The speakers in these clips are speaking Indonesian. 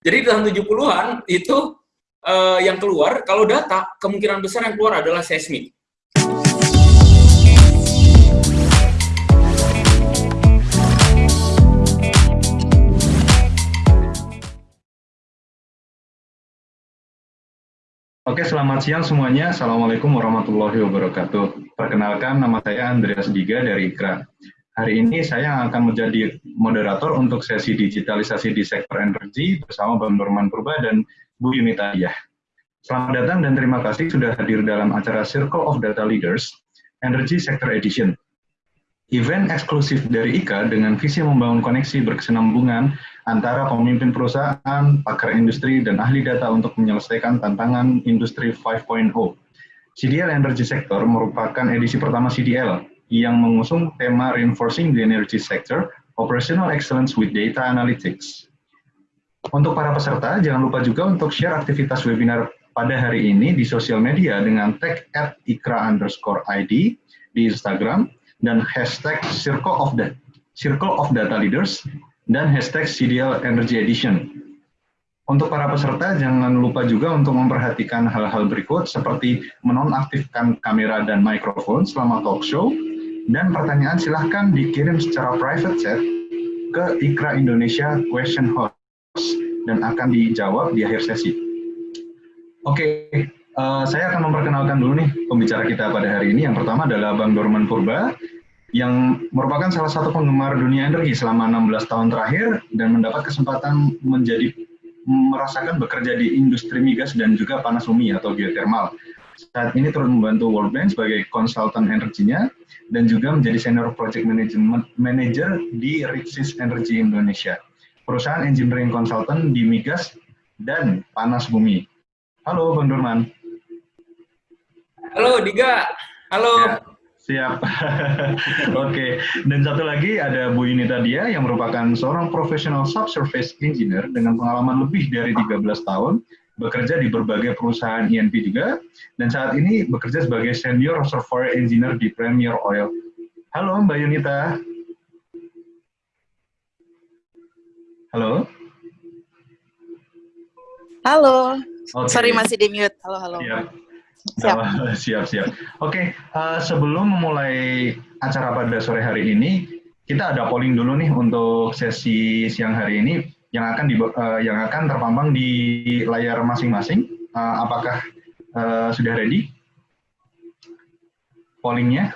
Jadi tahun 70-an itu uh, yang keluar, kalau data, kemungkinan besar yang keluar adalah seismik. Oke, selamat siang semuanya. Assalamualaikum warahmatullahi wabarakatuh. Perkenalkan, nama saya Andreas Diga dari IKRA. Hari ini saya akan menjadi moderator untuk sesi digitalisasi di sektor energi bersama Bang Norman Purba dan Bu Yunita Diyah. Selamat datang dan terima kasih sudah hadir dalam acara Circle of Data Leaders Energy Sector Edition. Event eksklusif dari IKA dengan visi membangun koneksi berkesinambungan antara pemimpin perusahaan, pakar industri, dan ahli data untuk menyelesaikan tantangan industri 5.0. CDL Energy Sector merupakan edisi pertama CDL yang mengusung tema Reinforcing the Energy Sector, Operational Excellence with Data Analytics. Untuk para peserta, jangan lupa juga untuk share aktivitas webinar pada hari ini di sosial media dengan tag at ikra underscore ID di Instagram dan hashtag Circle of, the, Circle of Data Leaders dan hashtag CDL Energy Edition. Untuk para peserta, jangan lupa juga untuk memperhatikan hal-hal berikut seperti menonaktifkan kamera dan mikrofon selama talk show, dan pertanyaan silahkan dikirim secara private chat ke Ikra Indonesia Question Host dan akan dijawab di akhir sesi. Oke, uh, saya akan memperkenalkan dulu nih pembicara kita pada hari ini. Yang pertama adalah Bang Dorman Purba, yang merupakan salah satu penggemar dunia energi selama 16 tahun terakhir dan mendapat kesempatan menjadi merasakan bekerja di industri migas dan juga panas bumi atau geothermal. Saat ini turut membantu World Bank sebagai konsultan energinya dan juga menjadi senior project management manager di Rixis Energy Indonesia, perusahaan engineering consultant di migas dan panas bumi. Halo Bang Durman. Halo Diga. Halo. Ya, siap. Oke. okay. Dan satu lagi ada Bu Yunita Dia yang merupakan seorang profesional subsurface engineer dengan pengalaman lebih dari 13 tahun bekerja di berbagai perusahaan INP juga, dan saat ini bekerja sebagai Senior Reservoir Engineer di Premier Oil. Halo Mbak Yunita. Halo. Halo. Okay. Sorry masih di mute. Halo, halo. Siap. Siap, siap. siap. Oke, okay, uh, eh, sebelum memulai acara pada sore hari ini, kita ada polling dulu nih untuk sesi siang hari ini yang akan di, uh, yang akan terpampang di layar masing-masing. Uh, apakah uh, sudah ready pollingnya?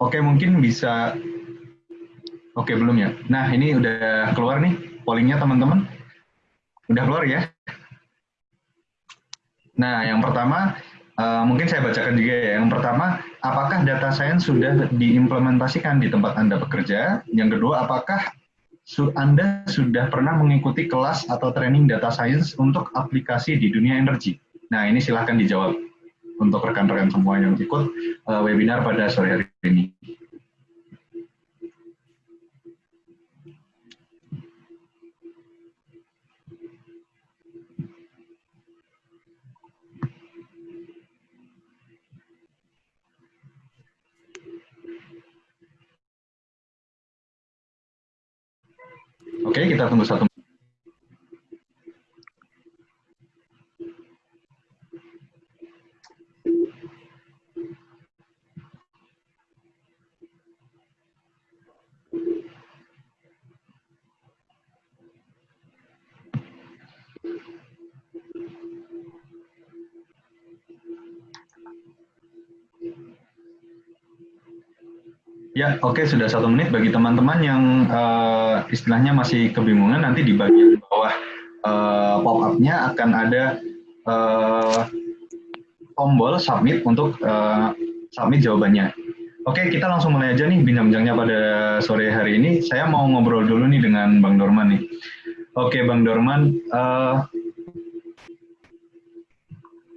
Oke, mungkin bisa. Oke, belum ya. Nah, ini udah keluar nih pollingnya teman-teman. Udah keluar ya. Nah, yang pertama Uh, mungkin saya bacakan juga ya. Yang pertama, apakah data science sudah diimplementasikan di tempat Anda bekerja? Yang kedua, apakah Anda sudah pernah mengikuti kelas atau training data science untuk aplikasi di dunia energi? Nah, ini silahkan dijawab untuk rekan-rekan semua yang ikut uh, webinar pada sore hari ini. Oke, kita tunggu satu Ya, oke okay, sudah satu menit bagi teman-teman yang uh, istilahnya masih kebingungan nanti di bagian bawah uh, pop-up-nya akan ada uh, tombol submit untuk uh, submit jawabannya. Oke, okay, kita langsung mulai aja nih bincang-bincangnya pada sore hari ini. Saya mau ngobrol dulu nih dengan Bang Dorman nih. Oke, okay, Bang Dorman,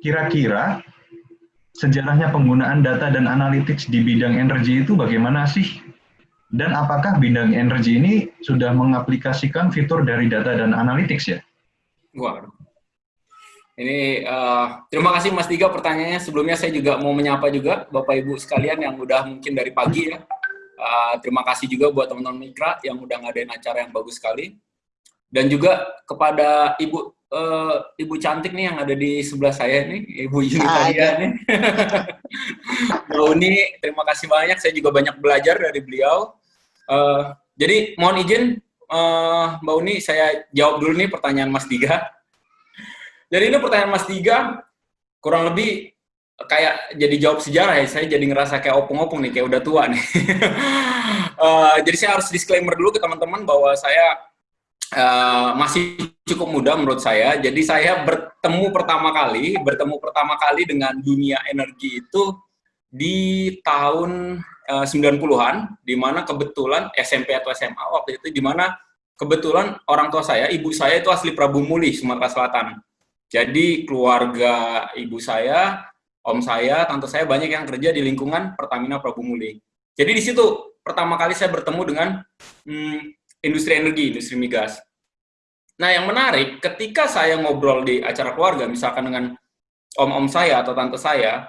kira-kira uh, sejarahnya penggunaan data dan analytics di bidang energi itu bagaimana sih? Dan apakah bidang energi ini sudah mengaplikasikan fitur dari data dan analytics ya? Wah, ini uh, terima kasih Mas Tiga pertanyaannya. Sebelumnya saya juga mau menyapa juga Bapak Ibu sekalian yang udah mungkin dari pagi ya Uh, terima kasih juga buat teman-teman Mikra yang udah ngadain acara yang bagus sekali. Dan juga kepada Ibu uh, Ibu cantik nih yang ada di sebelah saya nih, Ibu Yunitaria nih. Mbak Uni, terima kasih banyak. Saya juga banyak belajar dari beliau. Uh, jadi mohon izin uh, Mbak Uni, saya jawab dulu nih pertanyaan Mas Diga. Jadi ini pertanyaan Mas Diga, kurang lebih kayak jadi jawab sejarah ya, saya jadi ngerasa kayak opung-opung nih, kayak udah tua nih. uh, jadi saya harus disclaimer dulu ke teman-teman bahwa saya uh, masih cukup muda menurut saya. Jadi saya bertemu pertama kali, bertemu pertama kali dengan dunia energi itu di tahun uh, 90-an, di mana kebetulan SMP atau SMA waktu itu, di mana kebetulan orang tua saya, ibu saya itu asli Prabu Muli, Sumatera Selatan. Jadi keluarga ibu saya om saya, tante saya banyak yang kerja di lingkungan Pertamina Prabu Muli. Jadi di situ pertama kali saya bertemu dengan hmm, industri energi, industri migas. Nah yang menarik, ketika saya ngobrol di acara keluarga, misalkan dengan om-om saya atau tante saya,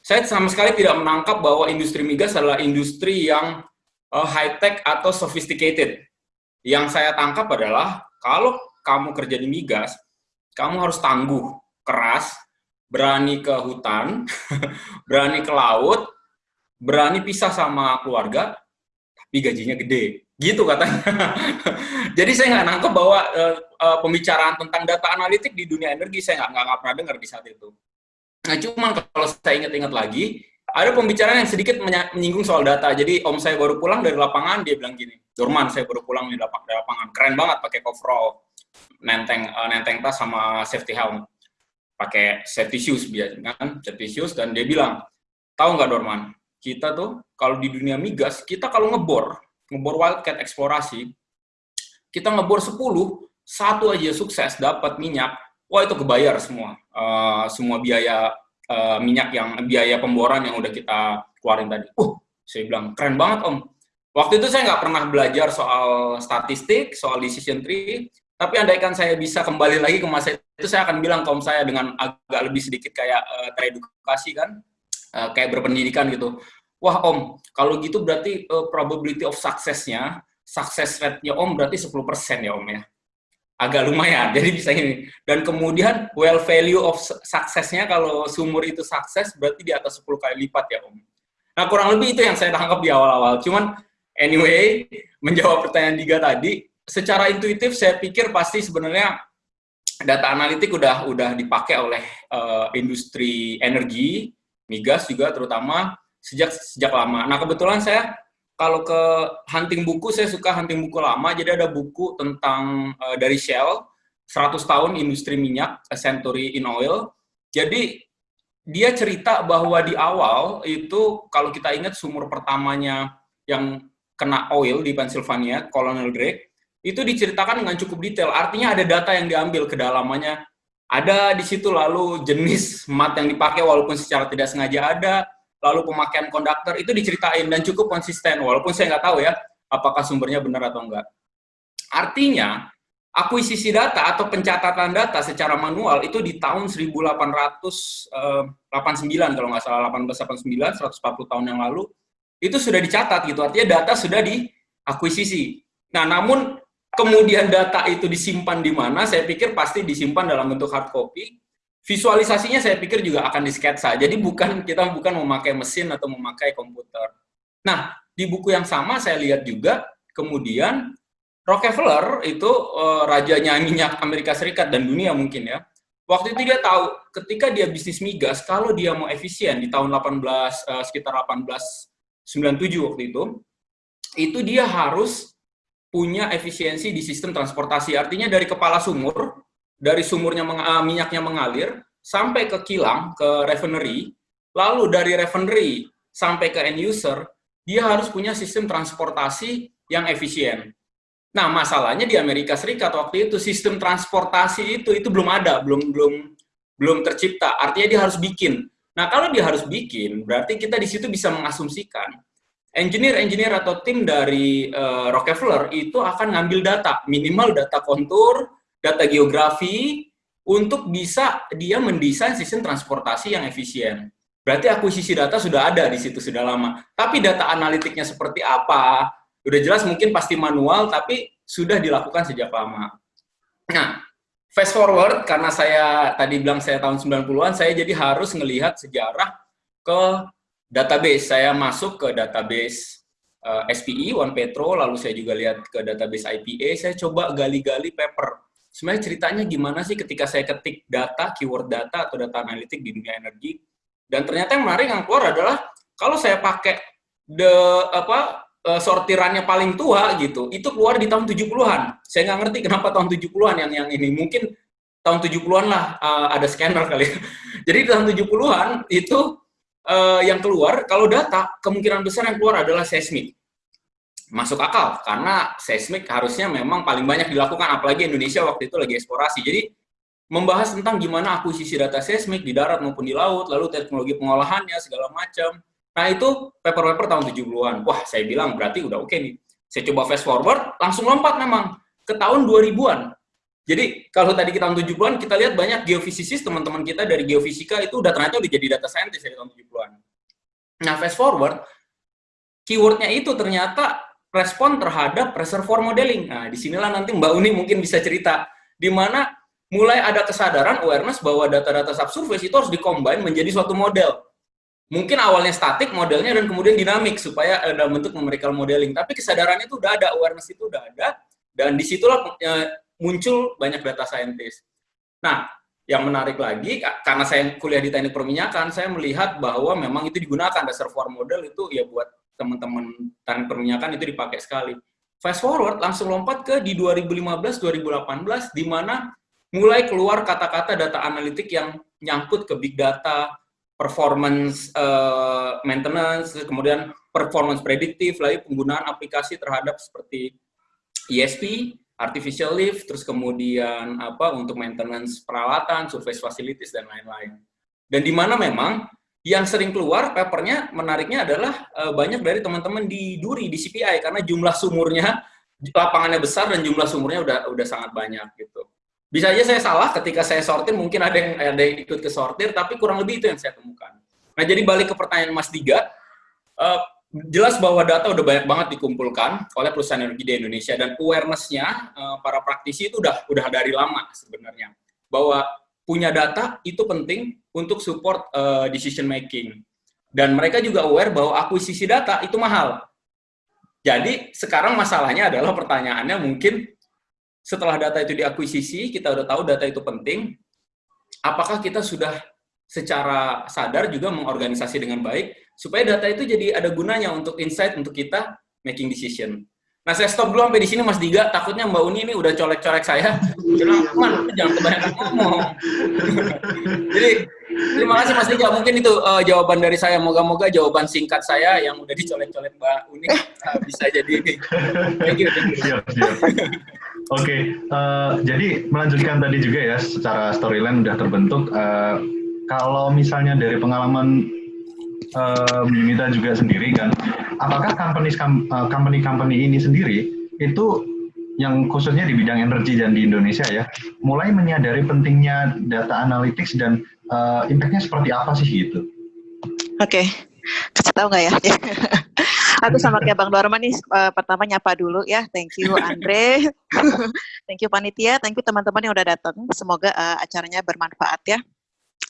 saya sama sekali tidak menangkap bahwa industri migas adalah industri yang uh, high-tech atau sophisticated. Yang saya tangkap adalah, kalau kamu kerja di migas, kamu harus tangguh, keras, berani ke hutan, berani ke laut, berani pisah sama keluarga, tapi gajinya gede. Gitu katanya. Jadi saya nggak nangkep bahwa uh, uh, pembicaraan tentang data analitik di dunia energi saya nggak nggak pernah dengar di saat itu. Nah, cuman kalau saya ingat-ingat lagi, ada pembicaraan yang sedikit menyinggung soal data. Jadi om saya baru pulang dari lapangan, dia bilang gini, Dorman, saya baru pulang dari lapangan, keren banget pakai coverall, nenteng uh, nenteng tas sama safety helm pakai safety shoes biasanya kan safety shoes dan dia bilang tahu nggak Dorman kita tuh kalau di dunia migas kita kalau ngebor ngebor wildcat eksplorasi kita ngebor 10 satu aja sukses dapat minyak wah itu kebayar semua uh, semua biaya uh, minyak yang biaya pemboran yang udah kita keluarin tadi. Uh saya bilang keren banget om. Waktu itu saya nggak pernah belajar soal statistik soal decision tree tapi andaikan saya bisa kembali lagi ke masa itu, saya akan bilang kaum saya dengan agak lebih sedikit kayak uh, teredukasi kan, uh, kayak berpendidikan gitu. Wah om, kalau gitu berarti uh, probability of success-nya, success rate-nya om berarti 10% ya om ya. Agak lumayan, jadi bisa ini. Dan kemudian well value of success-nya kalau sumur itu sukses berarti di atas 10 kali lipat ya om. Nah kurang lebih itu yang saya tangkap di awal-awal. Cuman anyway, menjawab pertanyaan Diga tadi, secara intuitif saya pikir pasti sebenarnya data analitik udah udah dipakai oleh uh, industri energi, migas juga terutama sejak sejak lama. Nah, kebetulan saya kalau ke hunting buku saya suka hunting buku lama. Jadi ada buku tentang uh, dari Shell 100 tahun industri minyak, A Century in Oil. Jadi dia cerita bahwa di awal itu kalau kita ingat sumur pertamanya yang kena oil di Pennsylvania, Colonel Drake, itu diceritakan dengan cukup detail. Artinya ada data yang diambil kedalamannya. Ada di situ lalu jenis mat yang dipakai walaupun secara tidak sengaja ada, lalu pemakaian konduktor itu diceritain dan cukup konsisten walaupun saya nggak tahu ya apakah sumbernya benar atau enggak. Artinya akuisisi data atau pencatatan data secara manual itu di tahun 1889 eh, kalau nggak salah 1889 140 tahun yang lalu itu sudah dicatat gitu artinya data sudah diakuisisi. Nah namun kemudian data itu disimpan di mana, saya pikir pasti disimpan dalam bentuk hard copy. Visualisasinya saya pikir juga akan disketsa. Jadi bukan kita bukan memakai mesin atau memakai komputer. Nah, di buku yang sama saya lihat juga kemudian Rockefeller itu uh, rajanya minyak Amerika Serikat dan dunia mungkin ya. Waktu itu dia tahu ketika dia bisnis migas kalau dia mau efisien di tahun 18 uh, eh, sekitar 1897 waktu itu itu dia harus punya efisiensi di sistem transportasi. Artinya dari kepala sumur, dari sumurnya meng, uh, minyaknya mengalir sampai ke kilang, ke refinery, lalu dari refinery sampai ke end user, dia harus punya sistem transportasi yang efisien. Nah, masalahnya di Amerika Serikat waktu itu sistem transportasi itu itu belum ada, belum belum belum tercipta. Artinya dia harus bikin. Nah, kalau dia harus bikin, berarti kita di situ bisa mengasumsikan engineer-engineer atau tim dari uh, Rockefeller itu akan ngambil data, minimal data kontur, data geografi, untuk bisa dia mendesain sistem transportasi yang efisien. berarti akuisisi data sudah ada di situ sudah lama. Tapi data analitiknya seperti apa? Udah jelas mungkin pasti manual, tapi sudah dilakukan sejak lama. Nah, fast forward, karena saya tadi bilang saya tahun 90-an, saya jadi harus melihat sejarah ke database. Saya masuk ke database uh, eh, SPE, One Petro, lalu saya juga lihat ke database IPA, saya coba gali-gali paper. Sebenarnya ceritanya gimana sih ketika saya ketik data, keyword data, atau data analitik di dunia energi, dan ternyata yang menarik yang keluar adalah kalau saya pakai the apa uh, sortirannya paling tua gitu, itu keluar di tahun 70-an. Saya nggak ngerti kenapa tahun 70-an yang yang ini. Mungkin tahun 70-an lah uh, ada scanner kali. Jadi tahun 70-an itu uh, yang keluar kalau data kemungkinan besar yang keluar adalah seismik. Masuk akal karena seismik harusnya memang paling banyak dilakukan apalagi Indonesia waktu itu lagi eksplorasi. Jadi membahas tentang gimana akuisisi data seismik di darat maupun di laut, lalu teknologi pengolahannya, segala macam. Nah, itu paper-paper tahun 70-an. Wah, saya bilang berarti udah oke okay nih. Saya coba fast forward, langsung lompat memang ke tahun 2000-an. Jadi, kalau tadi kita tahun 70-an, kita lihat banyak geofisisis, teman-teman kita dari geofisika itu udah ternyata udah jadi data scientist dari tahun 70-an. Nah, fast forward, keywordnya itu ternyata respon terhadap reservoir modeling. Nah, di sinilah nanti Mbak Uni mungkin bisa cerita, di mana mulai ada kesadaran awareness bahwa data-data subsurface itu harus dikombin menjadi suatu model. Mungkin awalnya statik modelnya dan kemudian dinamik supaya ada bentuk numerical modeling. Tapi kesadarannya itu udah ada, awareness itu udah ada, dan di situlah e, muncul banyak data scientist. Nah, yang menarik lagi, karena saya kuliah di teknik perminyakan, saya melihat bahwa memang itu digunakan, reservoir model itu ya buat teman-teman teknik perminyakan itu dipakai sekali. Fast forward, langsung lompat ke di 2015-2018, di mana mulai keluar kata-kata data analitik yang nyangkut ke big data, performance uh, maintenance, kemudian performance prediktif, lalu penggunaan aplikasi terhadap seperti ESP, artificial lift, terus kemudian apa untuk maintenance peralatan, surface facilities dan lain-lain. Dan di mana memang yang sering keluar papernya menariknya adalah uh, banyak dari teman-teman di Duri di CPI karena jumlah sumurnya lapangannya besar dan jumlah sumurnya udah udah sangat banyak gitu. Bisa aja saya salah ketika saya sortir, mungkin ada yang ada yang ikut ke sortir, tapi kurang lebih itu yang saya temukan. Nah, jadi balik ke pertanyaan Mas Diga, uh, jelas bahwa data udah banyak banget dikumpulkan oleh perusahaan energi di Indonesia dan awareness-nya uh, para praktisi itu udah udah dari lama sebenarnya bahwa punya data itu penting untuk support uh, decision making dan mereka juga aware bahwa akuisisi data itu mahal. Jadi sekarang masalahnya adalah pertanyaannya mungkin setelah data itu diakuisisi, kita udah tahu data itu penting, apakah kita sudah secara sadar juga mengorganisasi dengan baik, supaya data itu jadi ada gunanya untuk insight untuk kita making decision. Nah, saya stop dulu sampai di sini Mas Diga, takutnya Mbak Uni ini udah colek-colek saya. Bilang, "Man, jangan kebanyakan ngomong." Jadi, terima kasih Mas Diga. Mungkin itu uh, jawaban dari saya. Moga-moga jawaban singkat saya yang udah dicolek-colek Mbak Uni uh, bisa jadi. Thank you. Thank you. Oke, okay, uh, eh, jadi melanjutkan tadi juga ya, secara storyline udah terbentuk. Uh, kalau misalnya dari pengalaman uh, Mita juga sendiri kan, apakah company company company ini sendiri itu yang khususnya di bidang energi dan di Indonesia ya, mulai menyadari pentingnya data analytics dan uh, impactnya seperti apa sih gitu? Oke, okay. kasih tahu nggak ya? Aku sama kayak Bang Dorman nih, uh, pertama nyapa dulu ya. Thank you Andre, thank you panitia, thank you teman-teman yang udah datang. Semoga uh, acaranya bermanfaat ya.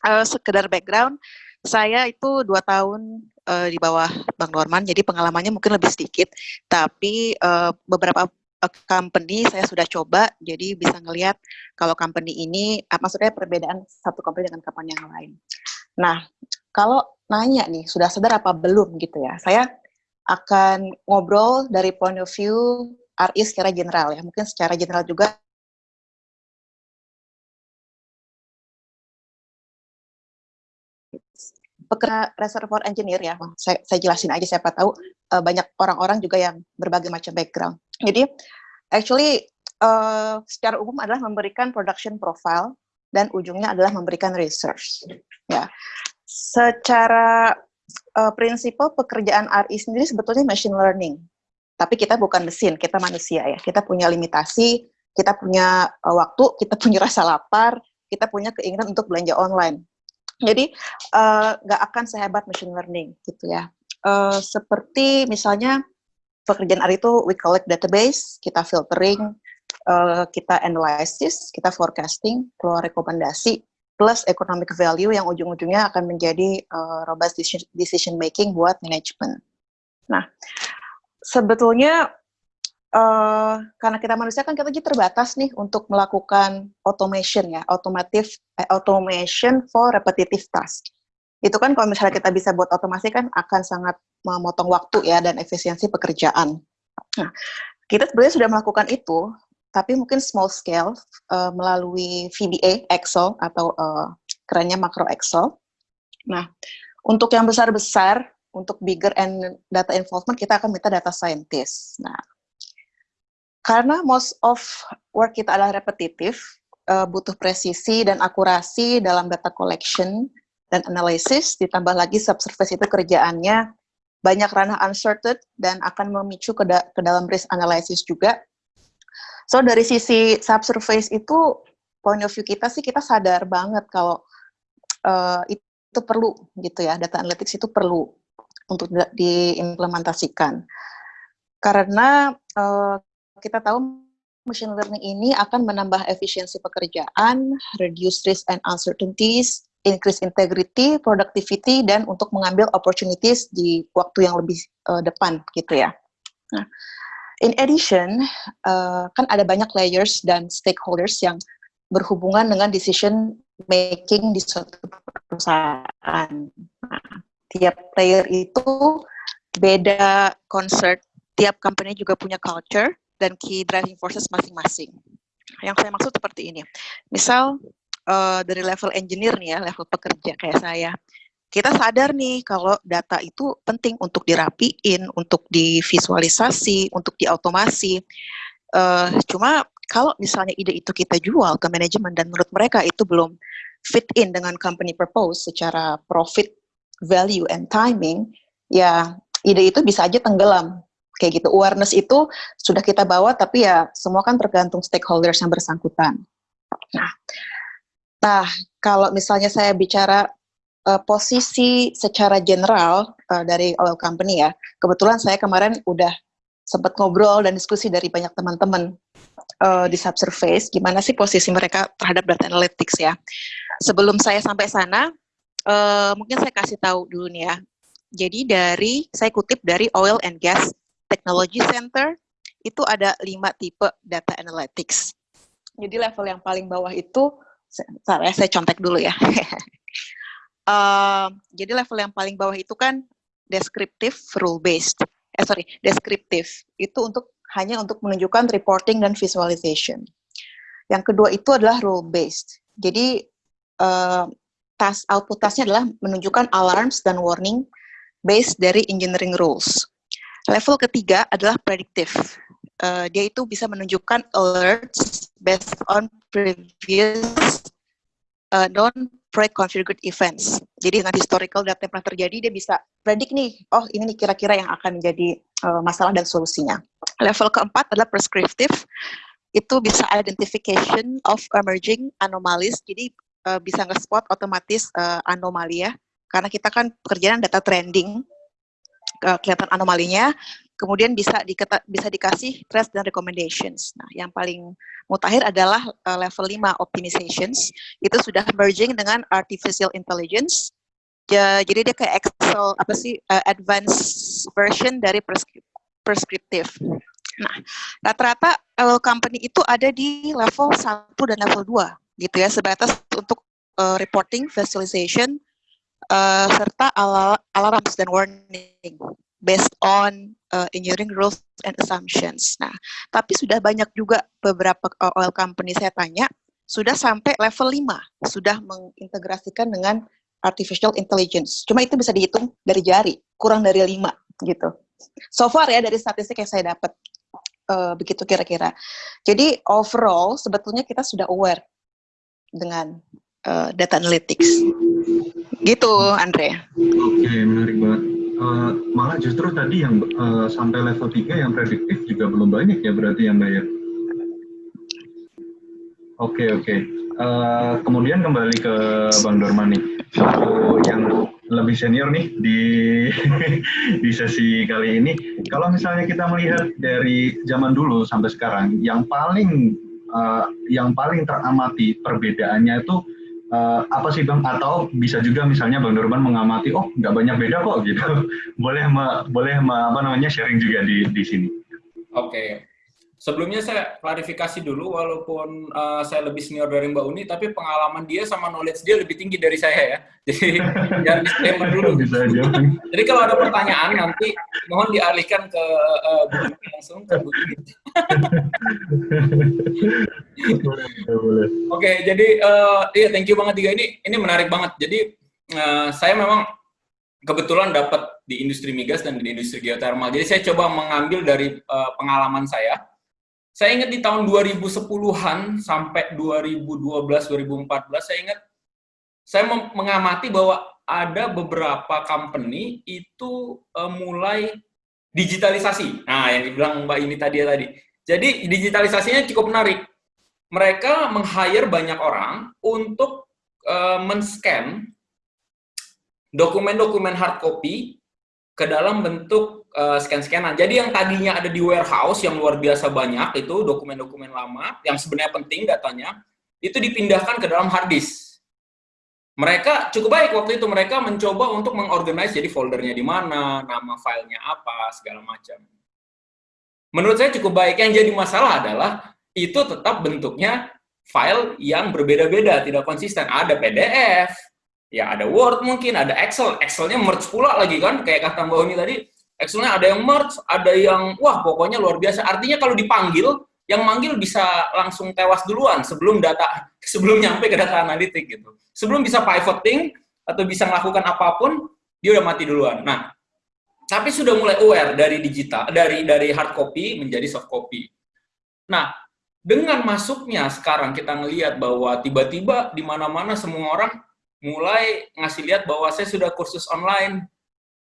Uh, sekedar background, saya itu dua tahun uh, di bawah Bang Dorman, jadi pengalamannya mungkin lebih sedikit. Tapi uh, beberapa company saya sudah coba, jadi bisa ngelihat kalau company ini, maksudnya perbedaan satu company dengan company yang lain. Nah, kalau nanya nih, sudah sadar apa belum gitu ya, saya akan ngobrol dari point of view RI secara general ya. Mungkin secara general juga pekerja reservoir engineer ya, saya, saya jelasin aja siapa tahu uh, banyak orang-orang juga yang berbagai macam background. Jadi actually uh, secara umum adalah memberikan production profile dan ujungnya adalah memberikan research. Ya, secara uh, prinsipal pekerjaan RI sendiri sebetulnya machine learning. Tapi kita bukan mesin, kita manusia ya. Kita punya limitasi, kita punya uh, waktu, kita punya rasa lapar, kita punya keinginan untuk belanja online. Jadi nggak uh, akan sehebat machine learning gitu ya. Uh, seperti misalnya pekerjaan R itu we collect database, kita filtering, uh, kita analysis, kita forecasting, keluar rekomendasi, plus economic value yang ujung-ujungnya akan menjadi uh, robust decision, making buat manajemen. Nah, sebetulnya uh, karena kita manusia kan kita terbatas nih untuk melakukan automation ya, automatif eh, automation for repetitive task. Itu kan kalau misalnya kita bisa buat otomasi kan akan sangat memotong waktu ya dan efisiensi pekerjaan. Nah, kita sebenarnya sudah melakukan itu, tapi mungkin small scale uh, melalui VBA, Excel, atau uh, kerennya makro Excel. Nah, untuk yang besar-besar, untuk bigger and data involvement, kita akan minta data scientist. Nah, karena most of work kita adalah repetitif, uh, butuh presisi dan akurasi dalam data collection dan analysis, ditambah lagi subsurface itu kerjaannya banyak ranah uncertain dan akan memicu ke, da ke dalam risk analysis juga, So dari sisi subsurface itu point of view kita sih kita sadar banget kalau uh, itu perlu gitu ya data analytics itu perlu untuk diimplementasikan. Karena uh, kita tahu machine learning ini akan menambah efisiensi pekerjaan, reduce risk and uncertainties, increase integrity, productivity, dan untuk mengambil opportunities di waktu yang lebih uh, depan gitu ya. Nah, In addition, uh, kan ada banyak layers dan stakeholders yang berhubungan dengan decision making di suatu perusahaan. Nah, tiap player itu beda concert, tiap company juga punya culture dan key driving forces masing-masing. Yang saya maksud seperti ini. Misal uh, dari level engineer nih ya, level pekerja kayak saya, kita sadar nih kalau data itu penting untuk dirapiin, untuk divisualisasi, untuk diautomasi. Uh, cuma kalau misalnya ide itu kita jual ke manajemen dan menurut mereka itu belum fit in dengan company purpose secara profit, value, and timing, ya ide itu bisa aja tenggelam. Kayak gitu, awareness itu sudah kita bawa, tapi ya semua kan tergantung stakeholders yang bersangkutan. Nah, nah kalau misalnya saya bicara uh, posisi secara general uh, dari oil company ya, kebetulan saya kemarin udah sempat ngobrol dan diskusi dari banyak teman-teman uh, di subsurface, gimana sih posisi mereka terhadap data analytics ya. Sebelum saya sampai sana, uh, mungkin saya kasih tahu dulu nih ya. Jadi dari, saya kutip dari Oil and Gas Technology Center, itu ada lima tipe data analytics. Jadi level yang paling bawah itu, saya, saya contek dulu ya. uh, jadi level yang paling bawah itu kan deskriptif rule based. Eh sorry, deskriptif. Itu untuk hanya untuk menunjukkan reporting dan visualization. Yang kedua itu adalah rule based. Jadi uh, task output tasknya adalah menunjukkan alarms dan warning based dari engineering rules. Level ketiga adalah predictive. Uh, dia itu bisa menunjukkan alerts based on previous uh, non pre-configured events. Jadi dengan historical data yang pernah terjadi, dia bisa predik nih, oh ini nih kira-kira yang akan menjadi uh, masalah dan solusinya. Level keempat adalah prescriptive, itu bisa identification of emerging anomalies, jadi uh, bisa nge-spot otomatis uh, anomali ya, karena kita kan pekerjaan data trending, kelihatan anomalinya, kemudian bisa diketa, bisa dikasih trace dan recommendations. Nah, yang paling mutakhir adalah uh, level 5 optimizations. Itu sudah merging dengan artificial intelligence. Ya, jadi dia kayak Excel apa sih uh, advanced version dari preskriptif. Nah, rata-rata uh, company itu ada di level 1 dan level 2 gitu ya, sebatas untuk uh, reporting, visualization, uh, serta al alarms dan warning based on uh, engineering rules and assumptions. Nah, tapi sudah banyak juga beberapa uh, oil company saya tanya, sudah sampai level 5, sudah mengintegrasikan dengan artificial intelligence. Cuma itu bisa dihitung dari jari, kurang dari 5 gitu. So far ya dari statistik yang saya dapat uh, begitu kira-kira. Jadi overall sebetulnya kita sudah aware dengan uh, data analytics. Gitu, Andre. Oke, okay, menarik banget uh, malah justru tadi yang uh, sampai level 3 yang prediktif juga belum banyak ya berarti yang bayar. Oke, oke. Uh, kemudian kembali ke Bang Dorman nih. yang lebih senior nih di di sesi kali ini. Kalau misalnya kita melihat dari zaman dulu sampai sekarang, yang paling uh, yang paling teramati perbedaannya itu uh, apa sih bang? Atau bisa juga misalnya bang Dorman mengamati, oh nggak banyak beda kok gitu. boleh ma, boleh ma, apa namanya sharing juga di di sini. Oke, okay. Sebelumnya saya klarifikasi dulu, walaupun uh, saya lebih senior dari Mbak Uni, tapi pengalaman dia sama knowledge dia lebih tinggi dari saya ya. Jadi jangan disclaimer dulu. Bisa aja. Jadi kalau ada pertanyaan nanti mohon dialihkan ke uh, langsung ke Bu. Oke, okay, jadi uh, iya thank you banget tiga ini. Ini menarik banget. Jadi uh, saya memang kebetulan dapat di industri migas dan di industri geothermal. Jadi saya coba mengambil dari uh, pengalaman saya saya ingat di tahun 2010-an sampai 2012-2014, saya ingat saya mengamati bahwa ada beberapa company itu uh, mulai digitalisasi. Nah, yang dibilang Mbak ini tadi ya tadi. Jadi digitalisasinya cukup menarik. Mereka meng-hire banyak orang untuk uh, men-scan dokumen-dokumen hard copy ke dalam bentuk uh, scan-scanan. Jadi yang tadinya ada di warehouse yang luar biasa banyak itu dokumen-dokumen lama yang sebenarnya penting datanya itu dipindahkan ke dalam hard disk. Mereka cukup baik waktu itu mereka mencoba untuk mengorganize jadi foldernya di mana, nama filenya apa, segala macam. Menurut saya cukup baik. Yang jadi masalah adalah itu tetap bentuknya file yang berbeda-beda, tidak konsisten. Ada PDF, ya ada Word mungkin, ada Excel. Excelnya merge pula lagi kan, kayak kata Mbak Uni tadi, Excelnya ada yang merge, ada yang wah pokoknya luar biasa. Artinya kalau dipanggil, yang manggil bisa langsung tewas duluan sebelum data sebelum nyampe ke data analitik gitu. Sebelum bisa pivoting atau bisa melakukan apa pun, dia udah mati duluan. Nah, tapi sudah mulai aware dari digital, dari dari hard copy menjadi soft copy. Nah, dengan masuknya sekarang kita ngelihat bahwa tiba-tiba di mana-mana semua orang mulai ngasih lihat bahwa saya sudah kursus online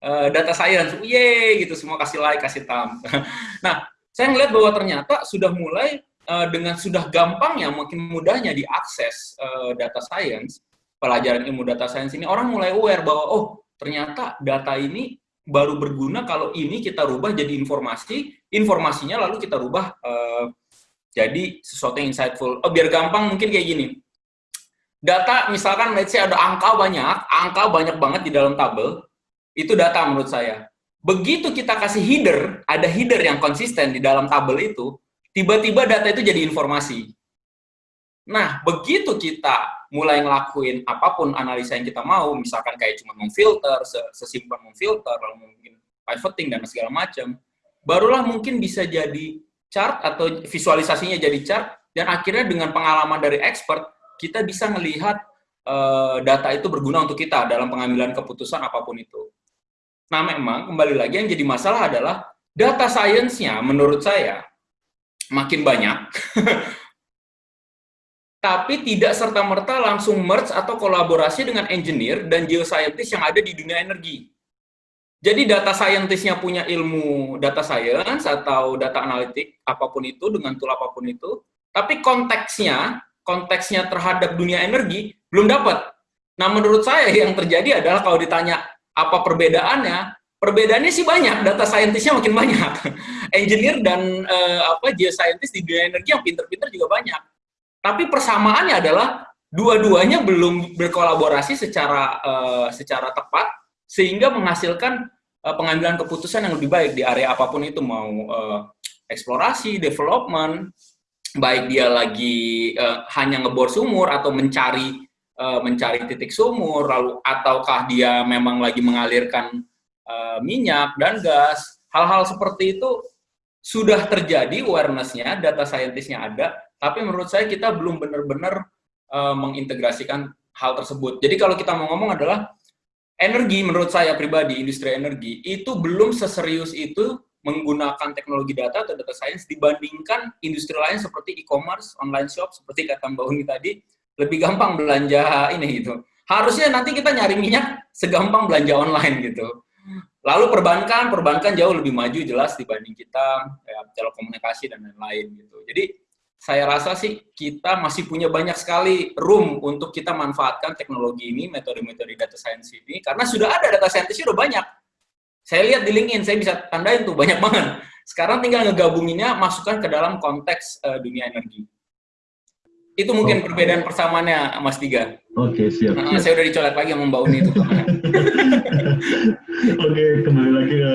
uh, data science, ye gitu semua kasih like, kasih thumb. nah, saya ngeliat bahwa ternyata sudah mulai uh, dengan sudah gampangnya, makin mudahnya diakses uh, data science, pelajaran ilmu data science ini orang mulai aware bahwa oh ternyata data ini baru berguna kalau ini kita rubah jadi informasi, informasinya lalu kita rubah uh, jadi sesuatu yang insightful. Oh, biar gampang mungkin kayak gini. Data misalkan let's say ada angka banyak, angka banyak banget di dalam tabel, itu data menurut saya. Begitu kita kasih header, ada header yang konsisten di dalam tabel itu, tiba-tiba data itu jadi informasi. Nah, begitu kita mulai ngelakuin apa pun analisa yang kita mau, misalkan kayak cuma memfilter, sesimpel memfilter, lalu mungkin pivoting dan segala macam, barulah mungkin bisa jadi chart atau visualisasinya jadi chart, dan akhirnya dengan pengalaman dari expert, kita bisa melihat uh, data itu berguna untuk kita dalam pengambilan keputusan apa pun itu. Nah, memang kembali lagi yang jadi masalah adalah data science-nya menurut saya makin banyak, tapi tidak serta-merta langsung merge atau kolaborasi dengan engineer dan geoscientist yang ada di dunia energi. Jadi data scientist-nya punya ilmu data science atau data analitik, apa pun itu, dengan tool apa pun itu, tapi konteksnya, konteksnya terhadap dunia energi belum dapat. Nah, menurut saya yang terjadi adalah kalau ditanya apa perbedaannya? Perbedaannya sih banyak, data scientist-nya makin banyak. Engineer dan uh, apa geoscientist di dunia energi yang pinter-pinter juga banyak. Tapi persamaannya adalah dua-duanya belum berkolaborasi secara uh, secara tepat sehingga menghasilkan uh, pengambilan keputusan yang lebih baik di area apa pun itu mau uh, eksplorasi, development, baik dia lagi uh, hanya ngebor sumur atau mencari uh, mencari titik sumur, lalu ataukah dia memang lagi mengalirkan uh, minyak dan gas, hal-hal seperti itu sudah terjadi awareness-nya, data scientist-nya ada, tapi menurut saya kita belum benar-benar uh, mengintegrasikan hal tersebut. Jadi kalau kita mau ngomong adalah energi, menurut saya pribadi, industri energi, itu belum seserius itu menggunakan teknologi data atau data science dibandingkan industri lain seperti e-commerce, online shop, seperti kata Mbak Uni tadi, lebih gampang belanja ini gitu. Harusnya nanti kita nyari minyak segampang belanja online gitu. Lalu perbankan, perbankan jauh lebih maju jelas dibanding kita ya, telekomunikasi dan lain-lain gitu. Jadi saya rasa sih kita masih punya banyak sekali room untuk kita manfaatkan teknologi ini, metode-metode data science ini, karena sudah ada data scientist sudah banyak. Saya lihat di LinkedIn, saya bisa tandain tuh banyak banget. Sekarang tinggal ngegabunginnya, masukkan ke dalam konteks uh, dunia energi. Itu mungkin oh. perbedaan persamaannya, Mas Tiga. Oke, okay, siap, nah, Saya udah dicolek lagi sama Mbak Uni itu. Oke, okay, kembali lagi ke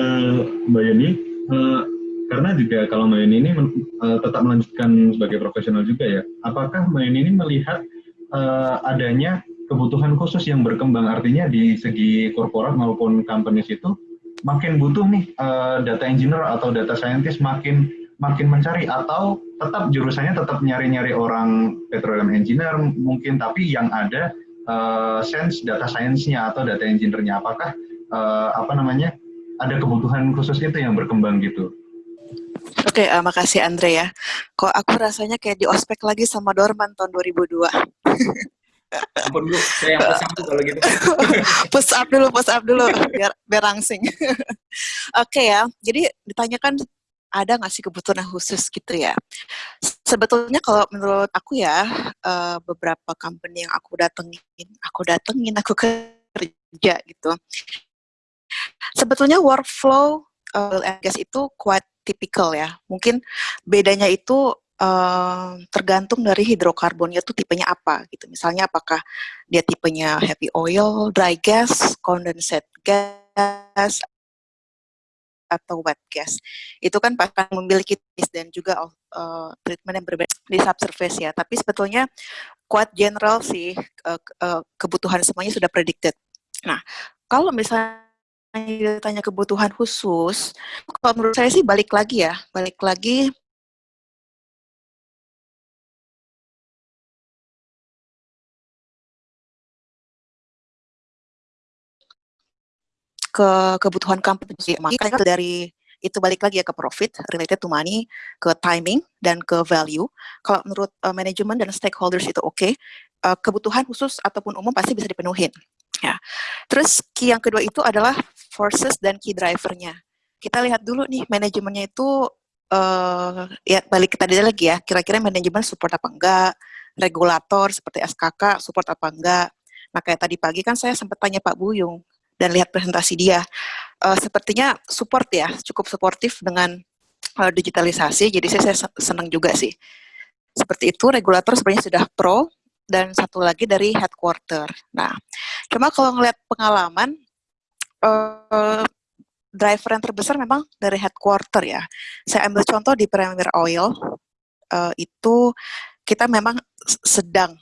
Mbak Yeni. Uh, karena juga kalau Mbak Yeni ini uh, tetap melanjutkan sebagai profesional juga ya. Apakah Mbak Yeni ini melihat uh, adanya kebutuhan khusus yang berkembang artinya di segi korporat maupun companies itu makin butuh nih uh, data engineer atau data scientist makin makin mencari atau tetap jurusannya tetap nyari-nyari orang petroleum engineer mungkin tapi yang ada uh, sense data science-nya atau data engineer-nya apakah uh, apa namanya ada kebutuhan khusus itu yang berkembang gitu. Oke, okay, uh, makasih Andre ya. Kok aku rasanya kayak di ospek lagi sama Dorman tahun 2002. Ampun dulu, saya yang pesan tuh kalau gitu. push up dulu, push up dulu, biar, biar langsing. Oke okay ya, jadi ditanyakan ada nggak sih kebutuhan khusus gitu ya? Sebetulnya kalau menurut aku ya, uh, beberapa company yang aku datengin, aku datengin, aku kerja gitu. Sebetulnya workflow uh, gas itu quite typical ya. Mungkin bedanya itu uh, tergantung dari hidrokarbonnya tuh tipenya apa gitu. Misalnya apakah dia tipenya heavy oil, dry gas, condensate gas, atau wet gas. Itu kan akan memiliki dan juga uh, treatment yang berbeda di subsurface ya. Tapi sebetulnya quite general sih uh, uh, kebutuhan semuanya sudah predicted. Nah, kalau misalnya ditanya kebutuhan khusus, kalau menurut saya sih balik lagi ya, balik lagi ke kebutuhan company. Makanya dari itu balik lagi ya ke profit, related to money, ke timing, dan ke value. Kalau menurut uh, manajemen dan stakeholders itu oke, okay, uh, kebutuhan khusus ataupun umum pasti bisa dipenuhin. Ya. Terus key yang kedua itu adalah forces dan key drivernya. Kita lihat dulu nih manajemennya itu uh, ya balik kita lagi ya, kira-kira manajemen support apa enggak, regulator seperti SKK support apa enggak. Kayak tadi pagi kan saya sempat tanya Pak Buyung, dan lihat presentasi dia. Uh, sepertinya support ya, cukup suportif dengan uh, digitalisasi, jadi saya, saya senang juga sih. Seperti itu, regulator sebenarnya sudah pro, dan satu lagi dari headquarter. Nah, cuma kalau ngelihat pengalaman, uh, driver yang terbesar memang dari headquarter ya. Saya ambil contoh di Premier Oil, uh, itu kita memang sedang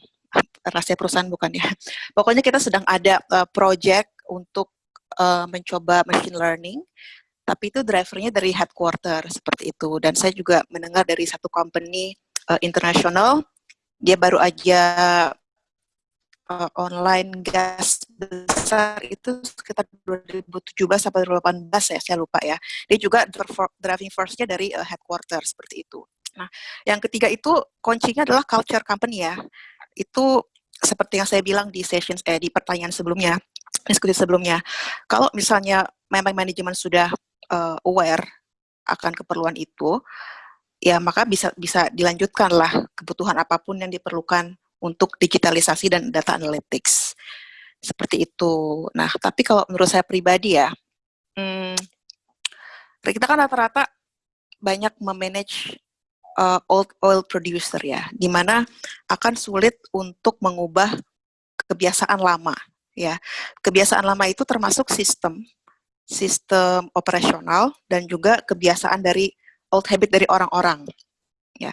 rahasia perusahaan bukan ya. Pokoknya kita sedang ada uh, project untuk uh, mencoba machine learning, tapi itu drivernya dari headquarter seperti itu. Dan saya juga mendengar dari satu company uh, internasional, dia baru aja uh, online gas besar itu sekitar 2017 sampai 2018 ya, saya lupa ya. Dia juga driving force-nya dari uh, headquarter seperti itu. Nah, yang ketiga itu kuncinya adalah culture company ya. Itu seperti yang saya bilang di session eh di pertanyaan sebelumnya diskusi sebelumnya. Kalau misalnya memang manajemen sudah uh, aware akan keperluan itu, ya maka bisa bisa dilanjutkanlah kebutuhan apa pun yang diperlukan untuk digitalisasi dan data analytics. Seperti itu. Nah, tapi kalau menurut saya pribadi ya, hmm, kita kan rata-rata banyak memanage uh, old oil producer ya, di mana akan sulit untuk mengubah kebiasaan lama ya. Kebiasaan lama itu termasuk sistem sistem operasional dan juga kebiasaan dari old habit dari orang-orang ya.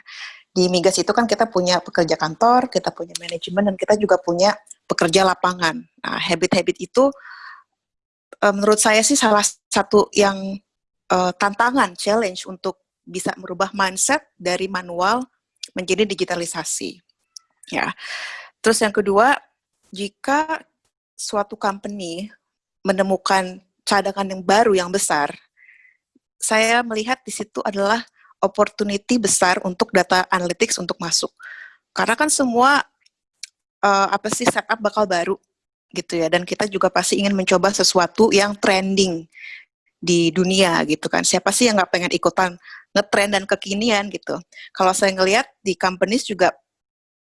Di migas itu kan kita punya pekerja kantor kita punya manajemen dan kita juga punya pekerja lapangan. Nah habit-habit itu uh, menurut saya sih salah satu yang uh, tantangan challenge untuk bisa merubah mindset dari manual menjadi digitalisasi ya. Terus yang kedua jika suatu company menemukan cadangan yang baru yang besar, saya melihat di situ adalah opportunity besar untuk data analytics untuk masuk. Karena kan semua uh, apa sih setup bakal baru gitu ya dan kita juga pasti ingin mencoba sesuatu yang trending di dunia gitu kan. Siapa sih yang nggak pengen ikutan ngetrend dan kekinian gitu. Kalau saya ngelihat di companies juga